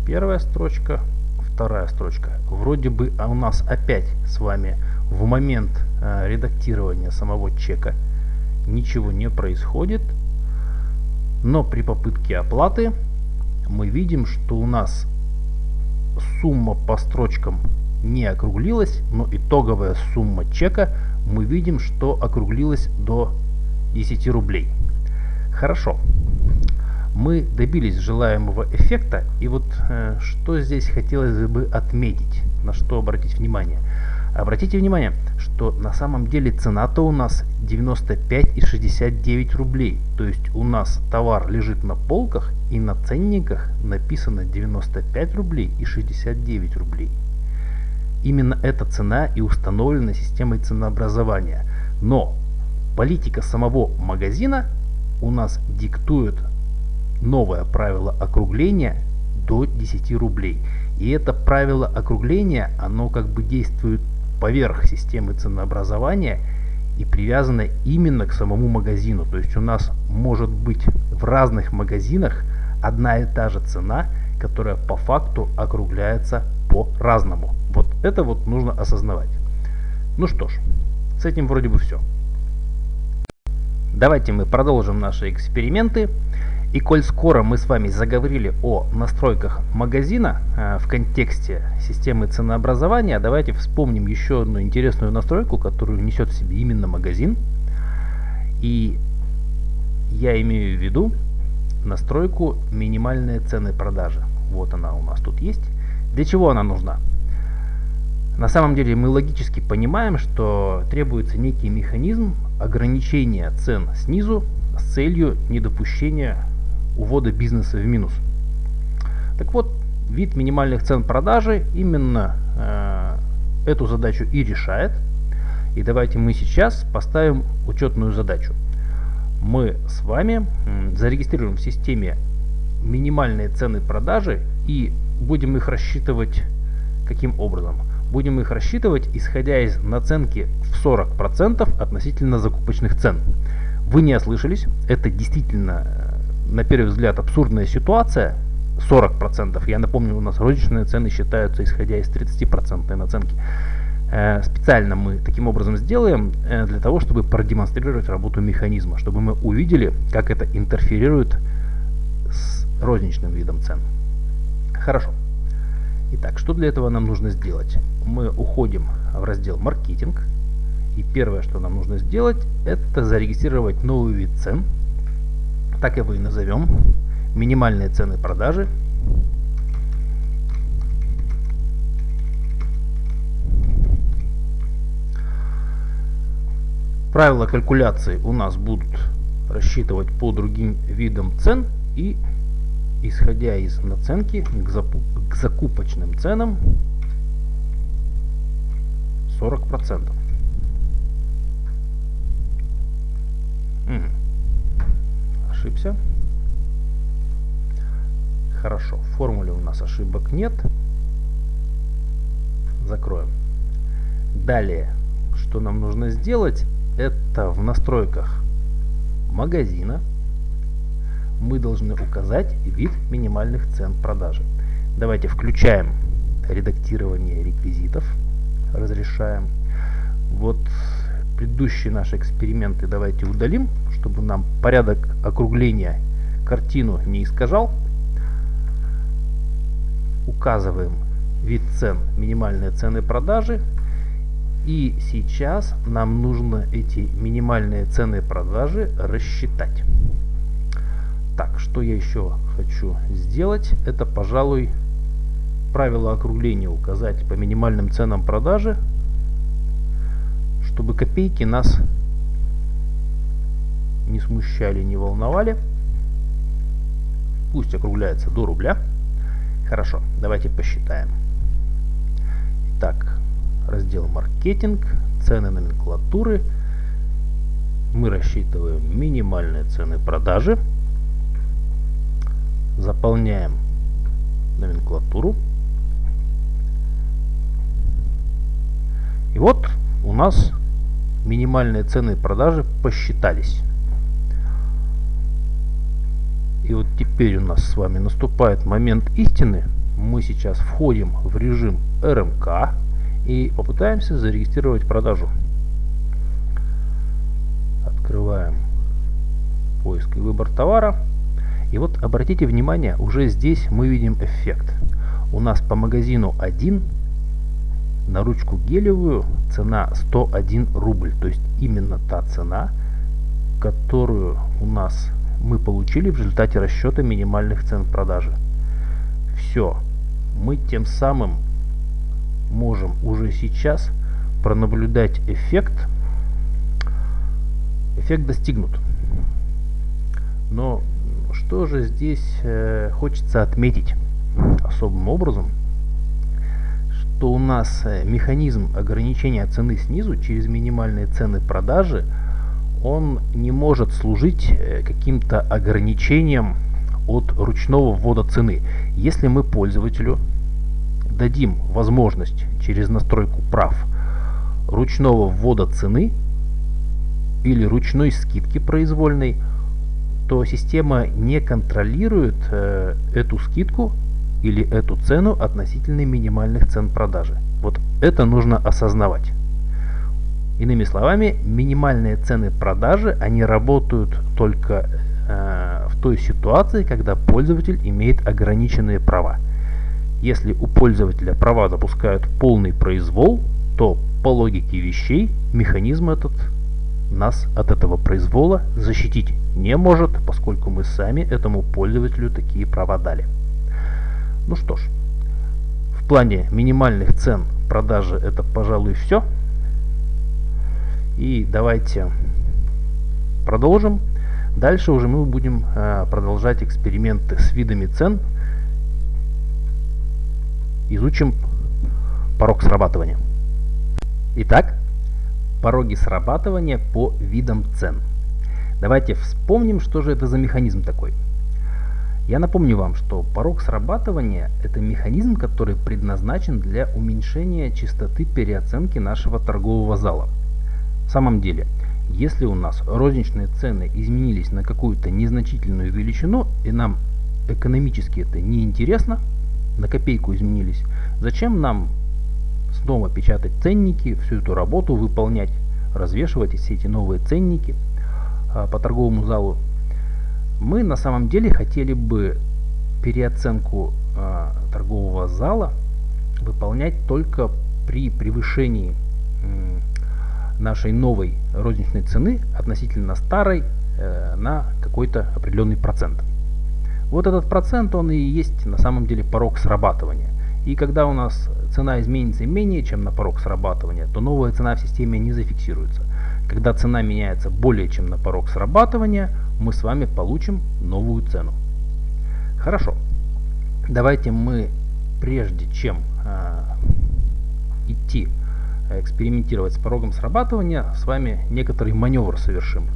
Первая строчка, вторая строчка. Вроде бы а у нас опять с вами в момент э, редактирования самого чека ничего не происходит. Но при попытке оплаты мы видим, что у нас сумма по строчкам не округлилась, но итоговая сумма чека мы видим, что округлилась до 10 рублей. Хорошо. Мы добились желаемого эффекта. И вот э, что здесь хотелось бы отметить, на что обратить внимание. Обратите внимание, что на самом деле цена-то у нас 95 и 69 рублей. То есть у нас товар лежит на полках и на ценниках написано 95 рублей и 69 рублей. Именно эта цена и установлена системой ценообразования. Но политика самого магазина у нас диктует новое правило округления до 10 рублей. И это правило округления, оно как бы действует поверх системы ценообразования и привязана именно к самому магазину. То есть у нас может быть в разных магазинах одна и та же цена, которая по факту округляется по-разному. Вот это вот нужно осознавать. Ну что ж, с этим вроде бы все. Давайте мы продолжим наши эксперименты. И коль скоро мы с вами заговорили о настройках магазина э, в контексте системы ценообразования, давайте вспомним еще одну интересную настройку, которую несет в себе именно магазин. И я имею в виду настройку минимальные цены продажи. Вот она у нас тут есть. Для чего она нужна? На самом деле мы логически понимаем, что требуется некий механизм ограничения цен снизу с целью недопущения увода бизнеса в минус. Так вот, вид минимальных цен продажи именно э, эту задачу и решает. И давайте мы сейчас поставим учетную задачу. Мы с вами зарегистрируем в системе минимальные цены продажи и будем их рассчитывать каким образом? Будем их рассчитывать, исходя из наценки в 40% относительно закупочных цен. Вы не ослышались, это действительно, э, на первый взгляд, абсурдная ситуация. 40%. Я напомню, у нас розничные цены считаются исходя из 30% наценки. Э, специально мы таким образом сделаем э, для того, чтобы продемонстрировать работу механизма, чтобы мы увидели, как это интерферирует с розничным видом цен. Хорошо. Итак, что для этого нам нужно сделать? Мы уходим в раздел «Маркетинг». И первое, что нам нужно сделать, это зарегистрировать новый вид цен. Так его и назовем. Минимальные цены продажи. Правила калькуляции у нас будут рассчитывать по другим видам цен и исходя из наценки к, к закупочным ценам 40%. Угу. Ошибся. Хорошо, в формуле у нас ошибок нет. Закроем. Далее, что нам нужно сделать, это в настройках магазина мы должны указать вид минимальных цен продажи. Давайте включаем редактирование реквизитов, разрешаем. Вот предыдущие наши эксперименты давайте удалим, чтобы нам порядок округления картину не искажал. Указываем вид цен, минимальные цены продажи. И сейчас нам нужно эти минимальные цены продажи рассчитать. Так, что я еще хочу сделать? Это, пожалуй, правило округления указать по минимальным ценам продажи, чтобы копейки нас не смущали, не волновали. Пусть округляется до рубля. Хорошо, давайте посчитаем. Итак, раздел маркетинг, цены номенклатуры. Мы рассчитываем минимальные цены продажи заполняем номенклатуру. И вот у нас минимальные цены продажи посчитались. И вот теперь у нас с вами наступает момент истины. Мы сейчас входим в режим РМК и попытаемся зарегистрировать продажу. Открываем поиск и выбор товара. И вот обратите внимание, уже здесь мы видим эффект. У нас по магазину 1 на ручку гелевую цена 101 рубль. То есть именно та цена, которую у нас мы получили в результате расчета минимальных цен продажи. Все. Мы тем самым можем уже сейчас пронаблюдать эффект. Эффект достигнут. Но что же здесь э, хочется отметить особым образом, что у нас э, механизм ограничения цены снизу через минимальные цены продажи, он не может служить э, каким-то ограничением от ручного ввода цены. Если мы пользователю дадим возможность через настройку прав ручного ввода цены или ручной скидки произвольной, то система не контролирует э, эту скидку или эту цену относительно минимальных цен продажи. Вот это нужно осознавать. Иными словами, минимальные цены продажи, они работают только э, в той ситуации, когда пользователь имеет ограниченные права. Если у пользователя права допускают полный произвол, то по логике вещей механизм этот нас от этого произвола защитить не может, поскольку мы сами этому пользователю такие права дали. Ну что ж, в плане минимальных цен продажи это, пожалуй, все. И давайте продолжим. Дальше уже мы будем э, продолжать эксперименты с видами цен. Изучим порог срабатывания. Итак, пороги срабатывания по видам цен. Давайте вспомним, что же это за механизм такой. Я напомню вам, что порог срабатывания – это механизм, который предназначен для уменьшения частоты переоценки нашего торгового зала. Самом деле, если у нас розничные цены изменились на какую-то незначительную величину, и нам экономически это не интересно, на копейку изменились, зачем нам снова печатать ценники, всю эту работу выполнять, развешивать все эти новые ценники а, по торговому залу? Мы на самом деле хотели бы переоценку э, торгового зала выполнять только при превышении нашей новой розничной цены относительно старой э, на какой-то определенный процент. Вот этот процент, он и есть на самом деле порог срабатывания. И когда у нас цена изменится менее, чем на порог срабатывания, то новая цена в системе не зафиксируется. Когда цена меняется более чем на порог срабатывания, мы с вами получим новую цену. Хорошо. Давайте мы, прежде чем э, идти экспериментировать с порогом срабатывания, с вами некоторый маневр совершим.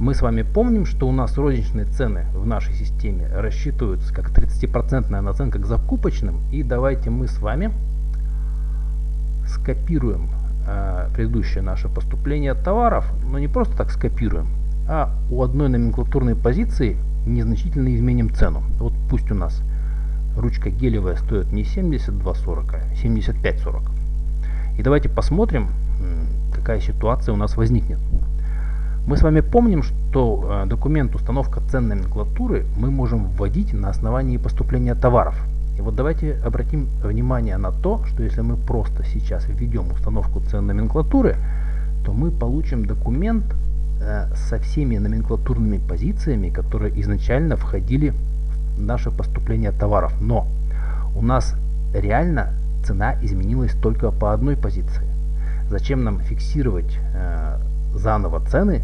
Мы с вами помним, что у нас розничные цены в нашей системе рассчитываются как 30% наценка к закупочным. И давайте мы с вами скопируем э, предыдущее наше поступление товаров, но не просто так скопируем, а у одной номенклатурной позиции незначительно изменим цену. Вот пусть у нас ручка гелевая стоит не 72,40, а 75,40. И давайте посмотрим, какая ситуация у нас возникнет. Мы с вами помним, что э, документ установка цен номенклатуры мы можем вводить на основании поступления товаров. И вот давайте обратим внимание на то, что если мы просто сейчас введем установку цен номенклатуры, то мы получим документ э, со всеми номенклатурными позициями, которые изначально входили в наше поступление товаров. Но у нас реально цена изменилась только по одной позиции. Зачем нам фиксировать э, заново цены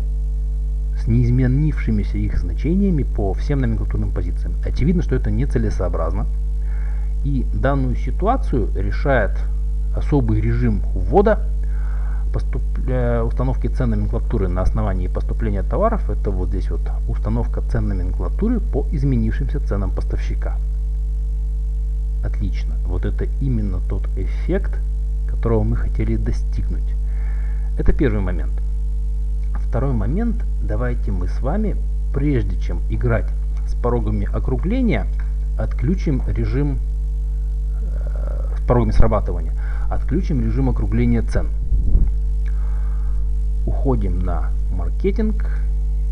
с неизменившимися их значениями по всем номенклатурным позициям? Очевидно, что это нецелесообразно. И данную ситуацию решает особый режим ввода поступля... установки цен номенклатуры на основании поступления товаров. Это вот здесь вот установка цен номенклатуры по изменившимся ценам поставщика. Отлично. Вот это именно тот эффект, которого мы хотели достигнуть. Это первый момент. Второй момент. Давайте мы с вами, прежде чем играть с порогами округления, отключим режим порогами срабатывания. Отключим режим округления цен. Уходим на маркетинг,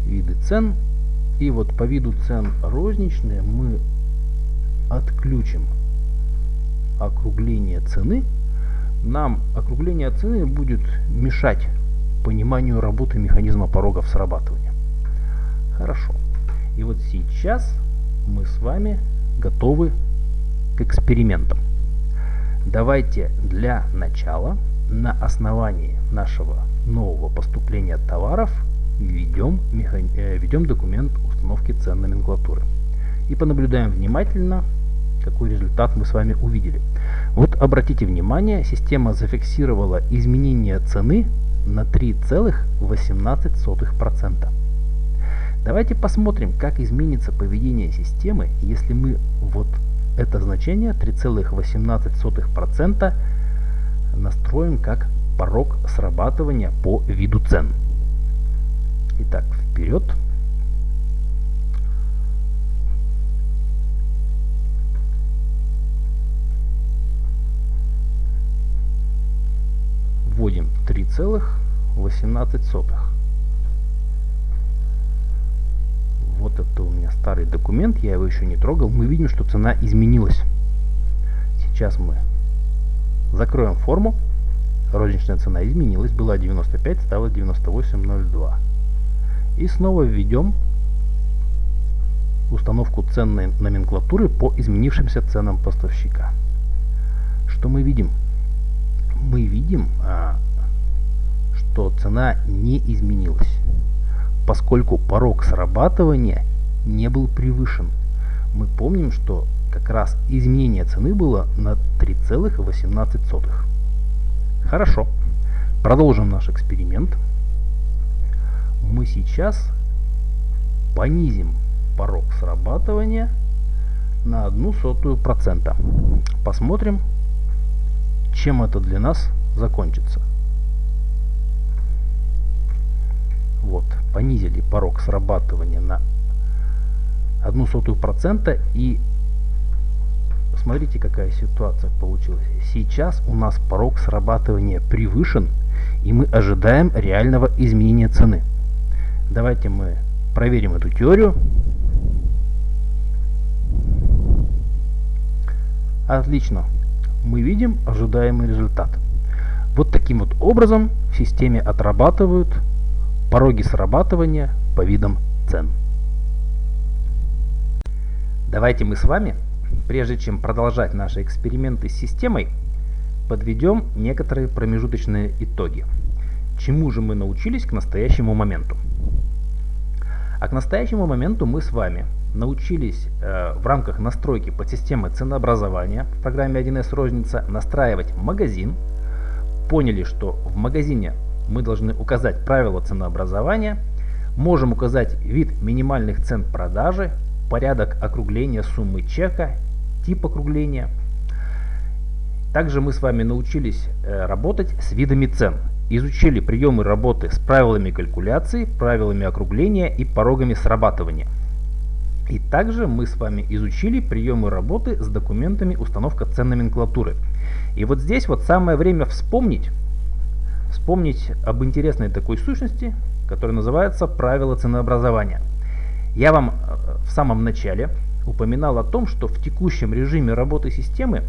виды цен. И вот по виду цен розничные мы отключим округление цены. Нам округление цены будет мешать пониманию работы механизма порогов срабатывания. Хорошо. И вот сейчас мы с вами готовы к экспериментам. Давайте для начала на основании нашего нового поступления товаров введем, механи... Э, введем документ установки цен номенклатуры. И понаблюдаем внимательно, какой результат мы с вами увидели. Вот обратите внимание, система зафиксировала изменение цены на 3,18%. Давайте посмотрим, как изменится поведение системы, если мы вот это значение 3,18% настроим как порог срабатывания по виду цен. Итак, вперед. Вводим 3,18. Вот это у меня старый документ, я его еще не трогал. Мы видим, что цена изменилась. Сейчас мы закроем форму. Розничная цена изменилась, была 95, стала 98.02. И снова введем установку ценной номенклатуры по изменившимся ценам поставщика. Что мы видим? Мы видим, а, что цена не изменилась, поскольку порог срабатывания не был превышен. Мы помним, что как раз изменение цены было на 3,18. Хорошо. Продолжим наш эксперимент. Мы сейчас понизим порог срабатывания на одну сотую процента. Посмотрим, чем это для нас закончится. Вот, понизили порог срабатывания на одну сотую процента и смотрите какая ситуация получилась. Сейчас у нас порог срабатывания превышен и мы ожидаем реального изменения цены. Давайте мы проверим эту теорию. Отлично. Мы видим ожидаемый результат. Вот таким вот образом в системе отрабатывают пороги срабатывания по видам цен. Давайте мы с вами, прежде чем продолжать наши эксперименты с системой, подведем некоторые промежуточные итоги. Чему же мы научились к настоящему моменту? А к настоящему моменту мы с вами научились э, в рамках настройки подсистемы ценообразования в программе 1С розница настраивать магазин. Поняли, что в магазине мы должны указать правила ценообразования, можем указать вид минимальных цен продажи, порядок округления суммы чека, тип округления – также мы с вами научились э, работать с видами цен. Изучили приемы работы с правилами калькуляции, правилами округления и порогами срабатывания. И также мы с вами изучили приемы работы с документами установка цен номенклатуры. И вот здесь вот самое время вспомнить, вспомнить об интересной такой сущности, которая называется правила ценообразования. Я вам э, в самом начале упоминал о том, что в текущем режиме работы системы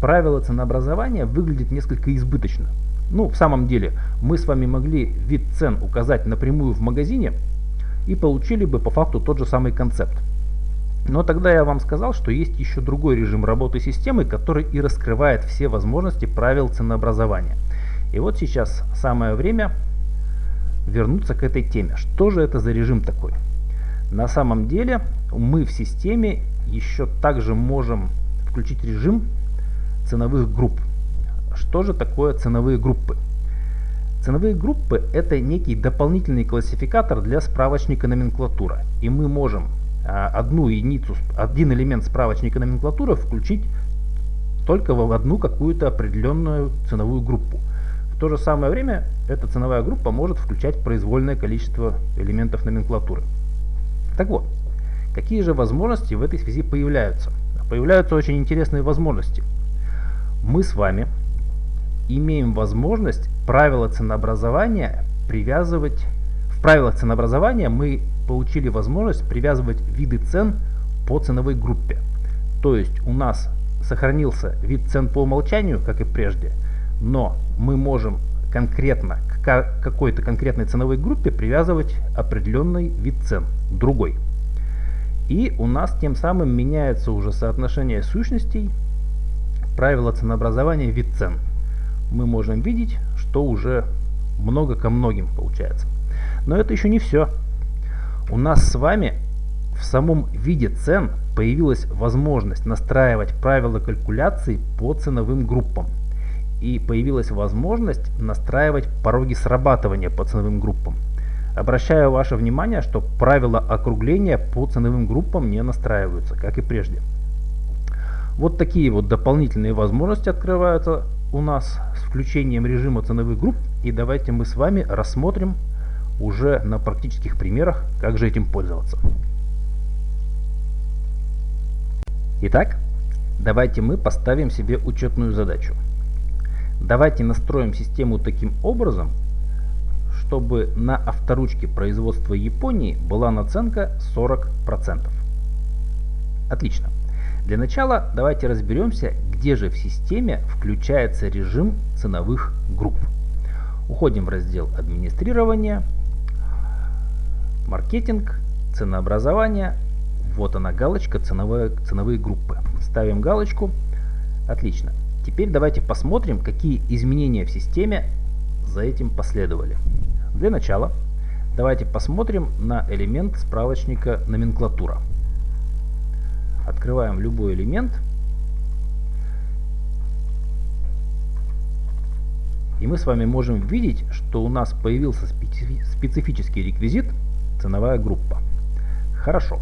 правило ценообразования выглядит несколько избыточно. Ну, в самом деле, мы с вами могли вид цен указать напрямую в магазине и получили бы по факту тот же самый концепт. Но тогда я вам сказал, что есть еще другой режим работы системы, который и раскрывает все возможности правил ценообразования. И вот сейчас самое время вернуться к этой теме. Что же это за режим такой? На самом деле мы в системе еще также можем включить режим ценовых групп. Что же такое ценовые группы? Ценовые группы это некий дополнительный классификатор для справочника номенклатура. И мы можем одну единицу, один элемент справочника номенклатуры включить только в одну какую-то определенную ценовую группу. В то же самое время эта ценовая группа может включать произвольное количество элементов номенклатуры. Так вот, какие же возможности в этой связи появляются? Появляются очень интересные возможности – мы с вами имеем возможность правила ценообразования привязывать. Правилах ценообразования мы получили возможность привязывать виды цен по ценовой группе. То есть у нас сохранился вид цен по умолчанию, как и прежде, но мы можем конкретно к какой-то конкретной ценовой группе привязывать определенный вид цен, другой. И у нас тем самым меняется уже соотношение сущностей правила ценообразования вид цен. Мы можем видеть, что уже много ко многим получается. Но это еще не все. У нас с вами в самом виде цен появилась возможность настраивать правила калькуляции по ценовым группам. И появилась возможность настраивать пороги срабатывания по ценовым группам. Обращаю ваше внимание, что правила округления по ценовым группам не настраиваются, как и прежде. Вот такие вот дополнительные возможности открываются у нас с включением режима ценовых групп. И давайте мы с вами рассмотрим уже на практических примерах, как же этим пользоваться. Итак, давайте мы поставим себе учетную задачу. Давайте настроим систему таким образом, чтобы на авторучке производства Японии была наценка 40%. Отлично. Для начала давайте разберемся, где же в системе включается режим ценовых групп. Уходим в раздел администрирования, маркетинг, ценообразование, Вот она галочка ценовые, ценовые группы. Ставим галочку. Отлично. Теперь давайте посмотрим, какие изменения в системе за этим последовали. Для начала давайте посмотрим на элемент справочника номенклатура. Открываем любой элемент. И мы с вами можем видеть, что у нас появился специфический реквизит ценовая группа. Хорошо.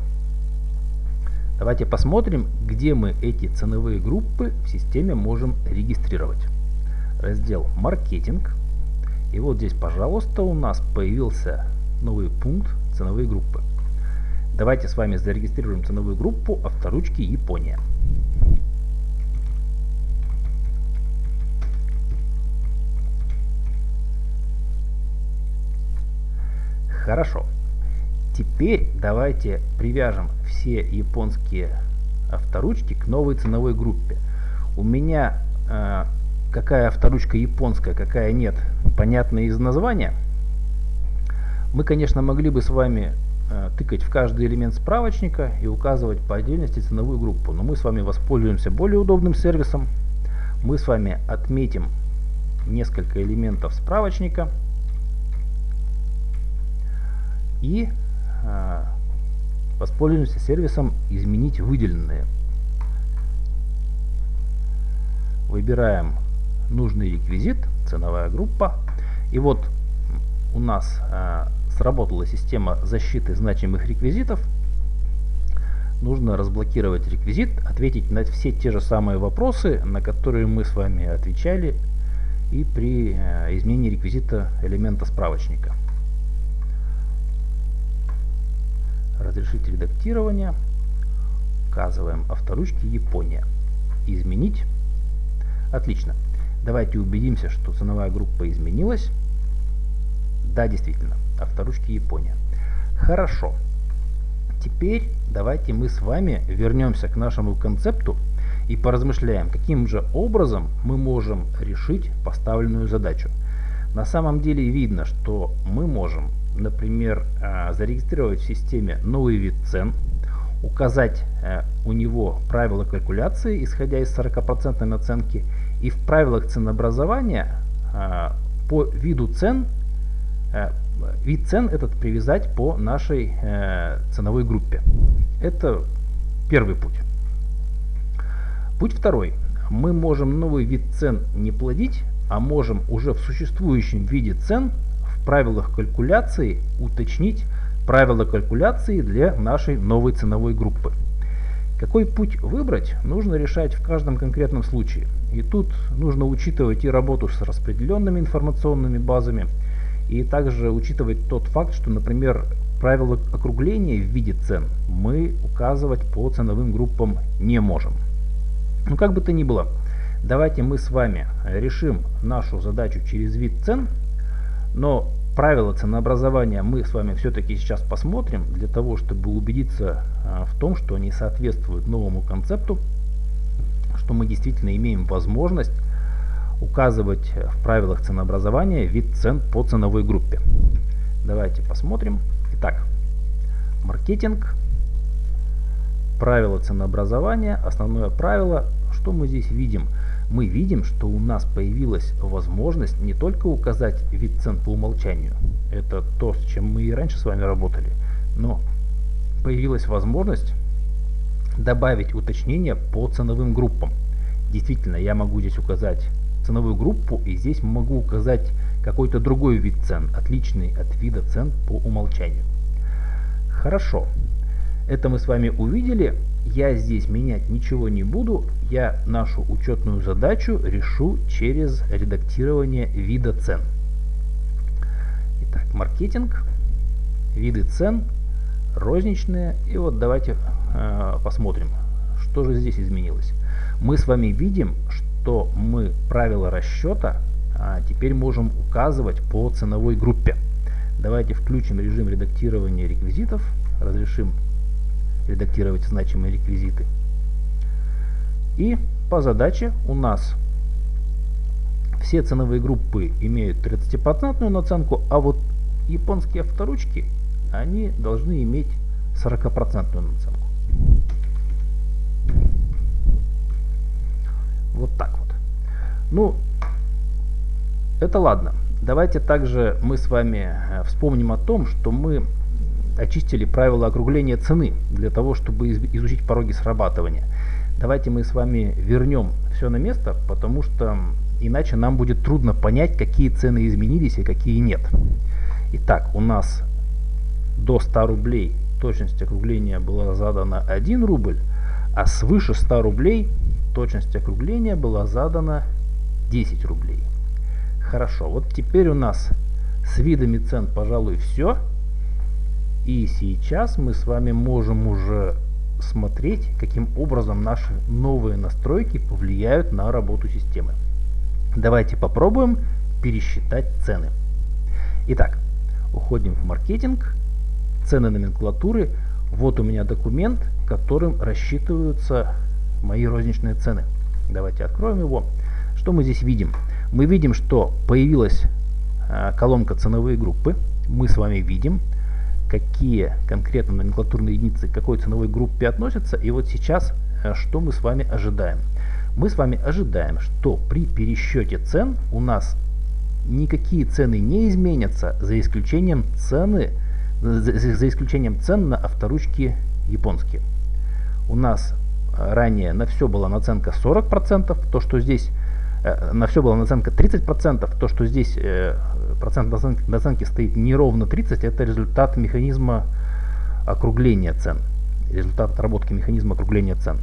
Давайте посмотрим, где мы эти ценовые группы в системе можем регистрировать. Раздел «Маркетинг». И вот здесь, пожалуйста, у нас появился новый пункт «Ценовые группы». Давайте с вами зарегистрируем ценовую группу авторучки Япония. Хорошо. Теперь давайте привяжем все японские авторучки к новой ценовой группе. У меня э, какая авторучка японская, какая нет, понятно из названия. Мы, конечно, могли бы с вами э, тыкать в каждый элемент справочника и указывать по отдельности ценовую группу. Но мы с вами воспользуемся более удобным сервисом. Мы с вами отметим несколько элементов справочника и воспользуемся сервисом «Изменить выделенные». Выбираем нужный реквизит, ценовая группа. И вот у нас э, сработала система защиты значимых реквизитов. Нужно разблокировать реквизит, ответить на все те же самые вопросы, на которые мы с вами отвечали и при э, изменении реквизита элемента справочника. Разрешить редактирование. Указываем авторучки Япония. Изменить. Отлично. Давайте убедимся, что ценовая группа изменилась. Да, действительно, авторучки Япония. Хорошо. Теперь давайте мы с вами вернемся к нашему концепту и поразмышляем, каким же образом мы можем решить поставленную задачу. На самом деле видно, что мы можем например, э, зарегистрировать в системе новый вид цен, указать э, у него правила калькуляции, исходя из 40% наценки, и в правилах ценообразования э, по виду цен, вид цен этот привязать по нашей ценовой группе. Это первый путь. Путь второй. Мы можем новый вид цен не плодить, а можем уже в существующем виде цен правилах калькуляции уточнить правила калькуляции для нашей новой ценовой группы. Какой путь выбрать, нужно решать в каждом конкретном случае. И тут нужно учитывать и работу с распределенными информационными базами, и также учитывать тот факт, что, например, правила округления в виде цен мы указывать по ценовым группам не можем. Ну как бы то ни было, давайте мы с вами решим нашу задачу через вид цен но правила ценообразования мы с вами все-таки сейчас посмотрим, для того, чтобы убедиться а, в том, что они соответствуют новому концепту, что мы действительно имеем возможность указывать в правилах ценообразования вид цен по ценовой группе. Давайте посмотрим. Итак, маркетинг, правила ценообразования, основное правило, что мы здесь видим – мы видим, что у нас появилась возможность не только указать вид цен по умолчанию, это то, с чем мы и раньше с вами работали, но появилась возможность добавить уточнения по ценовым группам. Действительно, я могу здесь указать ценовую группу и здесь могу указать какой-то другой вид цен, отличный от вида цен по умолчанию. Хорошо, это мы с вами увидели. Я здесь менять ничего не буду. Я нашу учетную задачу решу через редактирование вида цен. Итак, маркетинг, виды цен, розничные. И вот давайте э, посмотрим, что же здесь изменилось. Мы с вами видим, что мы правила расчета а, теперь можем указывать по ценовой группе. Давайте включим режим редактирования реквизитов, разрешим редактировать значимые реквизиты. И по задаче у нас все ценовые группы имеют 30% наценку, а вот японские авторучки, они должны иметь 40% наценку. Вот так вот. Ну, это ладно. Давайте также мы с вами э, вспомним о том, что мы очистили правила округления цены для того, чтобы изучить пороги срабатывания. Давайте мы с вами вернем все на место, потому что иначе нам будет трудно понять, какие цены изменились и какие нет. Итак, у нас до 100 рублей точность округления была задана 1 рубль, а свыше 100 рублей точность округления была задана 10 рублей. Хорошо, вот теперь у нас с видами цен, пожалуй, все. И сейчас мы с вами можем уже смотреть, каким образом наши новые настройки повлияют на работу системы. Давайте попробуем пересчитать цены. Итак, уходим в маркетинг, цены номенклатуры. Вот у меня документ, которым рассчитываются мои розничные цены. Давайте откроем его. Что мы здесь видим? Мы видим, что появилась э, колонка ценовые группы. Мы с вами видим, какие конкретно номенклатурные единицы к какой ценовой группе относятся. И вот сейчас э, что мы с вами ожидаем? Мы с вами ожидаем, что при пересчете цен у нас никакие цены не изменятся, за исключением цены, за, за исключением цен на авторучки японские. У нас э, ранее на все была наценка 40%, то что здесь э, на все была наценка 30%, то что здесь процент наценки стоит не ровно 30, это результат механизма округления цен, результат отработки механизма округления цен.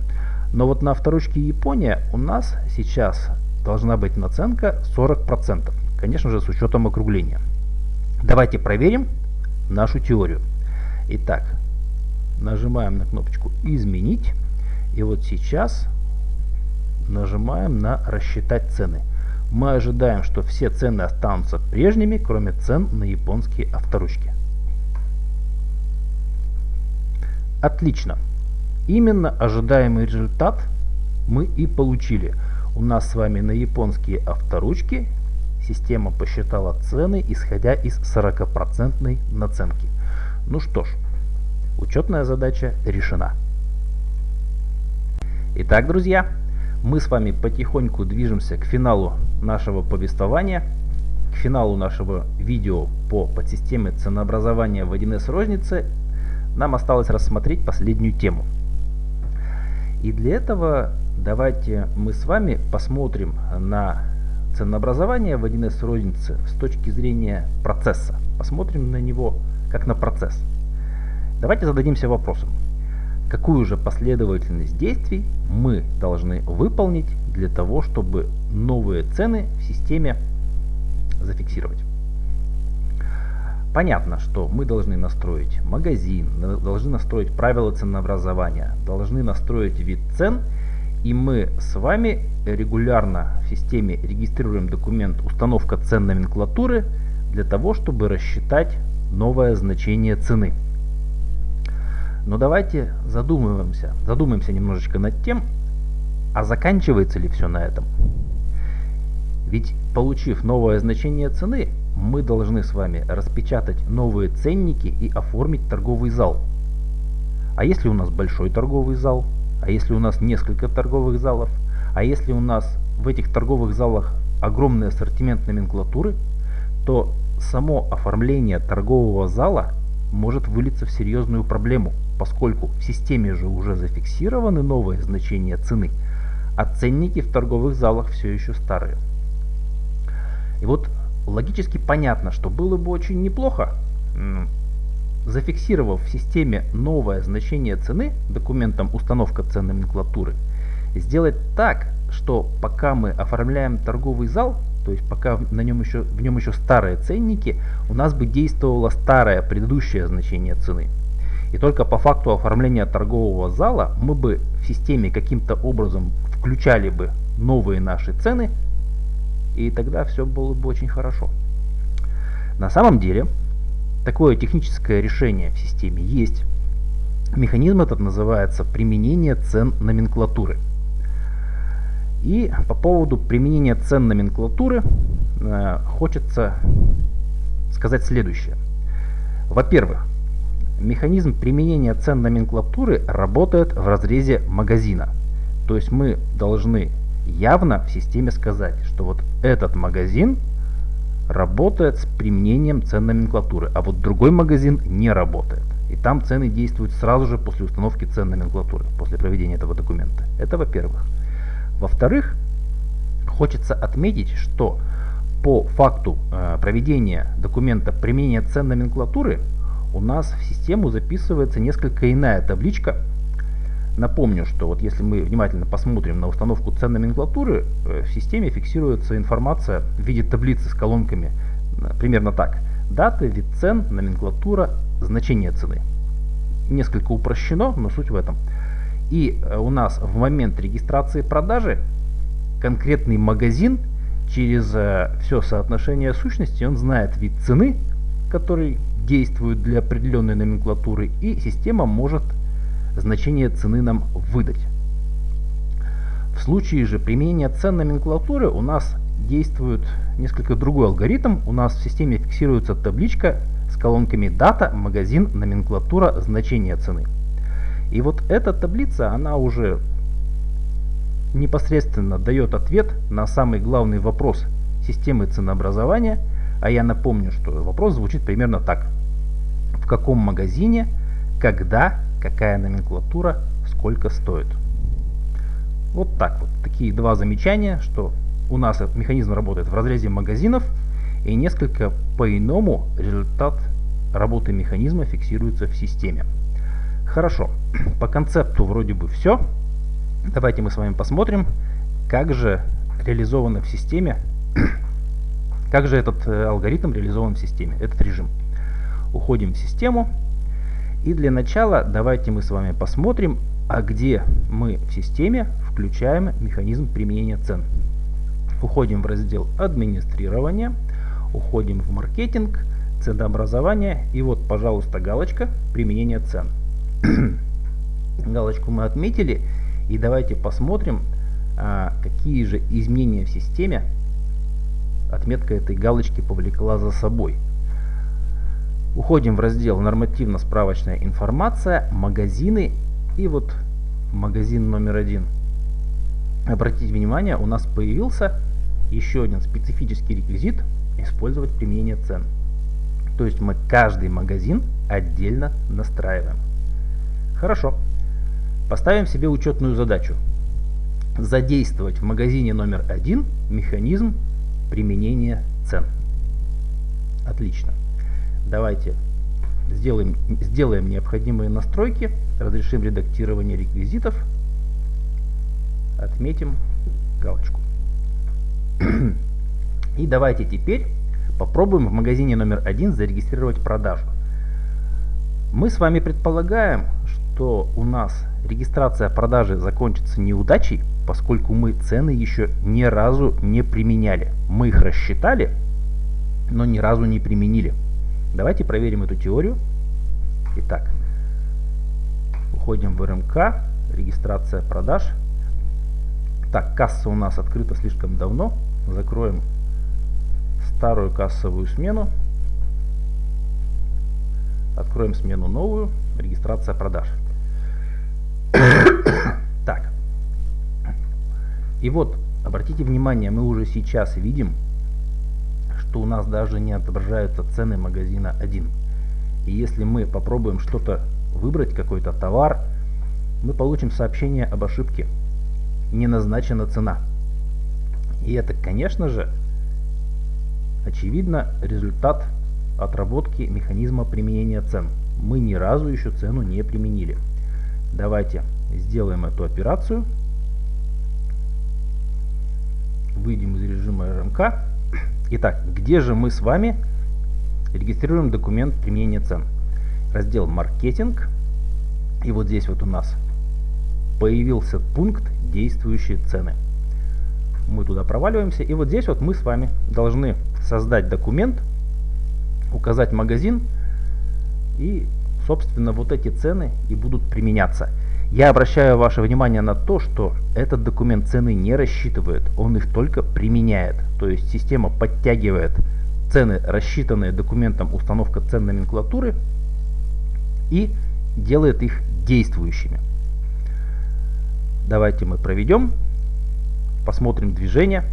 Но вот на авторучке Япония у нас сейчас должна быть наценка 40%, конечно же с учетом округления. Давайте проверим нашу теорию. Итак, нажимаем на кнопочку «Изменить». И вот сейчас нажимаем на «Рассчитать цены». Мы ожидаем, что все цены останутся прежними, кроме цен на японские авторучки. Отлично. Именно ожидаемый результат мы и получили. У нас с вами на японские авторучки система посчитала цены, исходя из 40% наценки. Ну что ж, учетная задача решена. Итак, друзья, мы с вами потихоньку движемся к финалу нашего повествования, к финалу нашего видео по подсистеме ценообразования в 1С рознице. Нам осталось рассмотреть последнюю тему. И для этого давайте мы с вами посмотрим на ценообразование в 1С рознице с точки зрения процесса. Посмотрим на него как на процесс. Давайте зададимся вопросом, какую же последовательность действий мы должны выполнить для того, чтобы новые цены в системе зафиксировать. Понятно, что мы должны настроить магазин, должны настроить правила ценообразования, должны настроить вид цен, и мы с вами регулярно в системе регистрируем документ установка цен номенклатуры для того, чтобы рассчитать новое значение цены. Но давайте задумаемся, задумаемся немножечко над тем, а заканчивается ли все на этом? Ведь получив новое значение цены, мы должны с вами распечатать новые ценники и оформить торговый зал. А если у нас большой торговый зал? А если у нас несколько торговых залов? А если у нас в этих торговых залах огромный ассортимент номенклатуры, то само оформление торгового зала может вылиться в серьезную проблему – поскольку в системе же уже зафиксированы новые значения цены, а ценники в торговых залах все еще старые. И вот логически понятно, что было бы очень неплохо, зафиксировав в системе новое значение цены документом установка цен номенклатуры, сделать так, что пока мы оформляем торговый зал, то есть пока на нем еще, в нем еще старые ценники, у нас бы действовало старое предыдущее значение цены. И только по факту оформления торгового зала мы бы в системе каким-то образом включали бы новые наши цены, и тогда все было бы очень хорошо. На самом деле, такое техническое решение в системе есть. Механизм этот называется применение цен номенклатуры. И по поводу применения цен номенклатуры э, хочется сказать следующее. Во-первых, механизм применения цен номенклатуры работает в разрезе магазина. То есть мы должны явно в системе сказать, что вот этот магазин работает с применением цен номенклатуры, а вот другой магазин не работает. И там цены действуют сразу же после установки цен номенклатуры, после проведения этого документа. Это во-первых. Во-вторых, хочется отметить, что по факту э, проведения документа применения цен номенклатуры у нас в систему записывается несколько иная табличка. Напомню, что вот если мы внимательно посмотрим на установку цен номенклатуры, э, в системе фиксируется информация в виде таблицы с колонками э, примерно так. Дата, вид цен, номенклатура, значение цены. Несколько упрощено, но суть в этом. И э, у нас в момент регистрации продажи конкретный магазин через все соотношение сущности, он знает вид цены, который действуют для определенной номенклатуры, и система может значение цены нам выдать. В случае же применения цен номенклатуры у нас действует несколько другой алгоритм. У нас в системе фиксируется табличка с колонками дата, магазин, номенклатура, значение цены. И вот эта таблица, она уже непосредственно дает ответ на самый главный вопрос системы ценообразования. А я напомню, что вопрос звучит примерно так каком магазине, когда, какая номенклатура, сколько стоит. Вот так вот. Такие два замечания, что у нас этот механизм работает в разрезе магазинов и несколько по-иному результат работы механизма фиксируется в системе. Хорошо, по концепту вроде бы все. Давайте мы с вами посмотрим, как же реализовано в системе, как же этот э, алгоритм реализован в системе, этот режим уходим в систему. И для начала давайте мы с вами посмотрим, а где мы в системе включаем механизм применения цен. Уходим в раздел администрирования, уходим в маркетинг, ценообразование и вот, пожалуйста, галочка применение цен. Галочку мы отметили и давайте посмотрим, а, какие же изменения в системе отметка этой галочки повлекла за собой. Уходим в раздел нормативно-справочная информация, магазины и вот магазин номер один. Обратите внимание, у нас появился еще один специфический реквизит использовать применение цен. То есть мы каждый магазин отдельно настраиваем. Хорошо. Поставим себе учетную задачу. Задействовать в магазине номер один механизм применения цен. Отлично. Давайте сделаем, сделаем необходимые настройки, разрешим редактирование реквизитов, отметим галочку. И давайте теперь попробуем в магазине номер один зарегистрировать продажу. Мы с вами предполагаем, что у нас регистрация продажи закончится неудачей, поскольку мы цены еще ни разу не применяли. Мы их рассчитали, но ни разу не применили. Давайте проверим эту теорию. Итак, уходим в РМК, регистрация продаж. Так, касса у нас открыта слишком давно. Закроем старую кассовую смену. Откроем смену новую, регистрация продаж. Так. И вот, обратите внимание, мы уже сейчас видим, что у нас даже не отображаются цены магазина 1. И если мы попробуем что-то выбрать, какой-то товар, мы получим сообщение об ошибке. Не назначена цена. И это, конечно же, очевидно результат отработки механизма применения цен. Мы ни разу еще цену не применили. Давайте сделаем эту операцию. Выйдем из режима РМК Итак, где же мы с вами регистрируем документ применения цен? Раздел «Маркетинг». И вот здесь вот у нас появился пункт «Действующие цены». Мы туда проваливаемся. И вот здесь вот мы с вами должны создать документ, указать магазин. И, собственно, вот эти цены и будут применяться. Я обращаю ваше внимание на то, что этот документ цены не рассчитывает, он их только применяет. То есть система подтягивает цены, рассчитанные документом установка цен номенклатуры, и делает их действующими. Давайте мы проведем, посмотрим движение.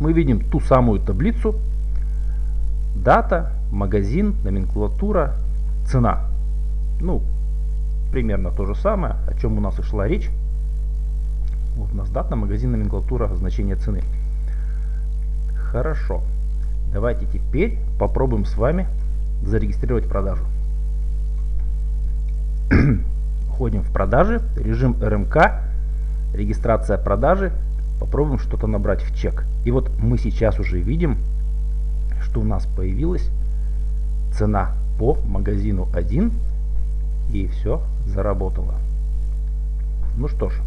Мы видим ту самую таблицу. Дата, магазин, номенклатура, цена. Ну, примерно то же самое, о чем у нас и шла речь. Вот у нас дата, магазин, номенклатура, значение цены. Хорошо. Давайте теперь попробуем с вами зарегистрировать продажу. Входим в продажи, режим РМК, регистрация продажи. Попробуем что-то набрать в чек. И вот мы сейчас уже видим, что у нас появилась цена по магазину 1 и все заработало. Ну что ж,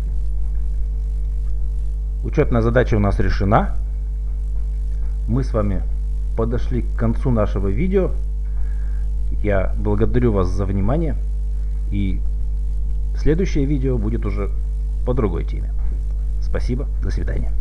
учетная задача у нас решена. Мы с вами подошли к концу нашего видео. Я благодарю вас за внимание. И следующее видео будет уже по другой теме. Спасибо, до свидания.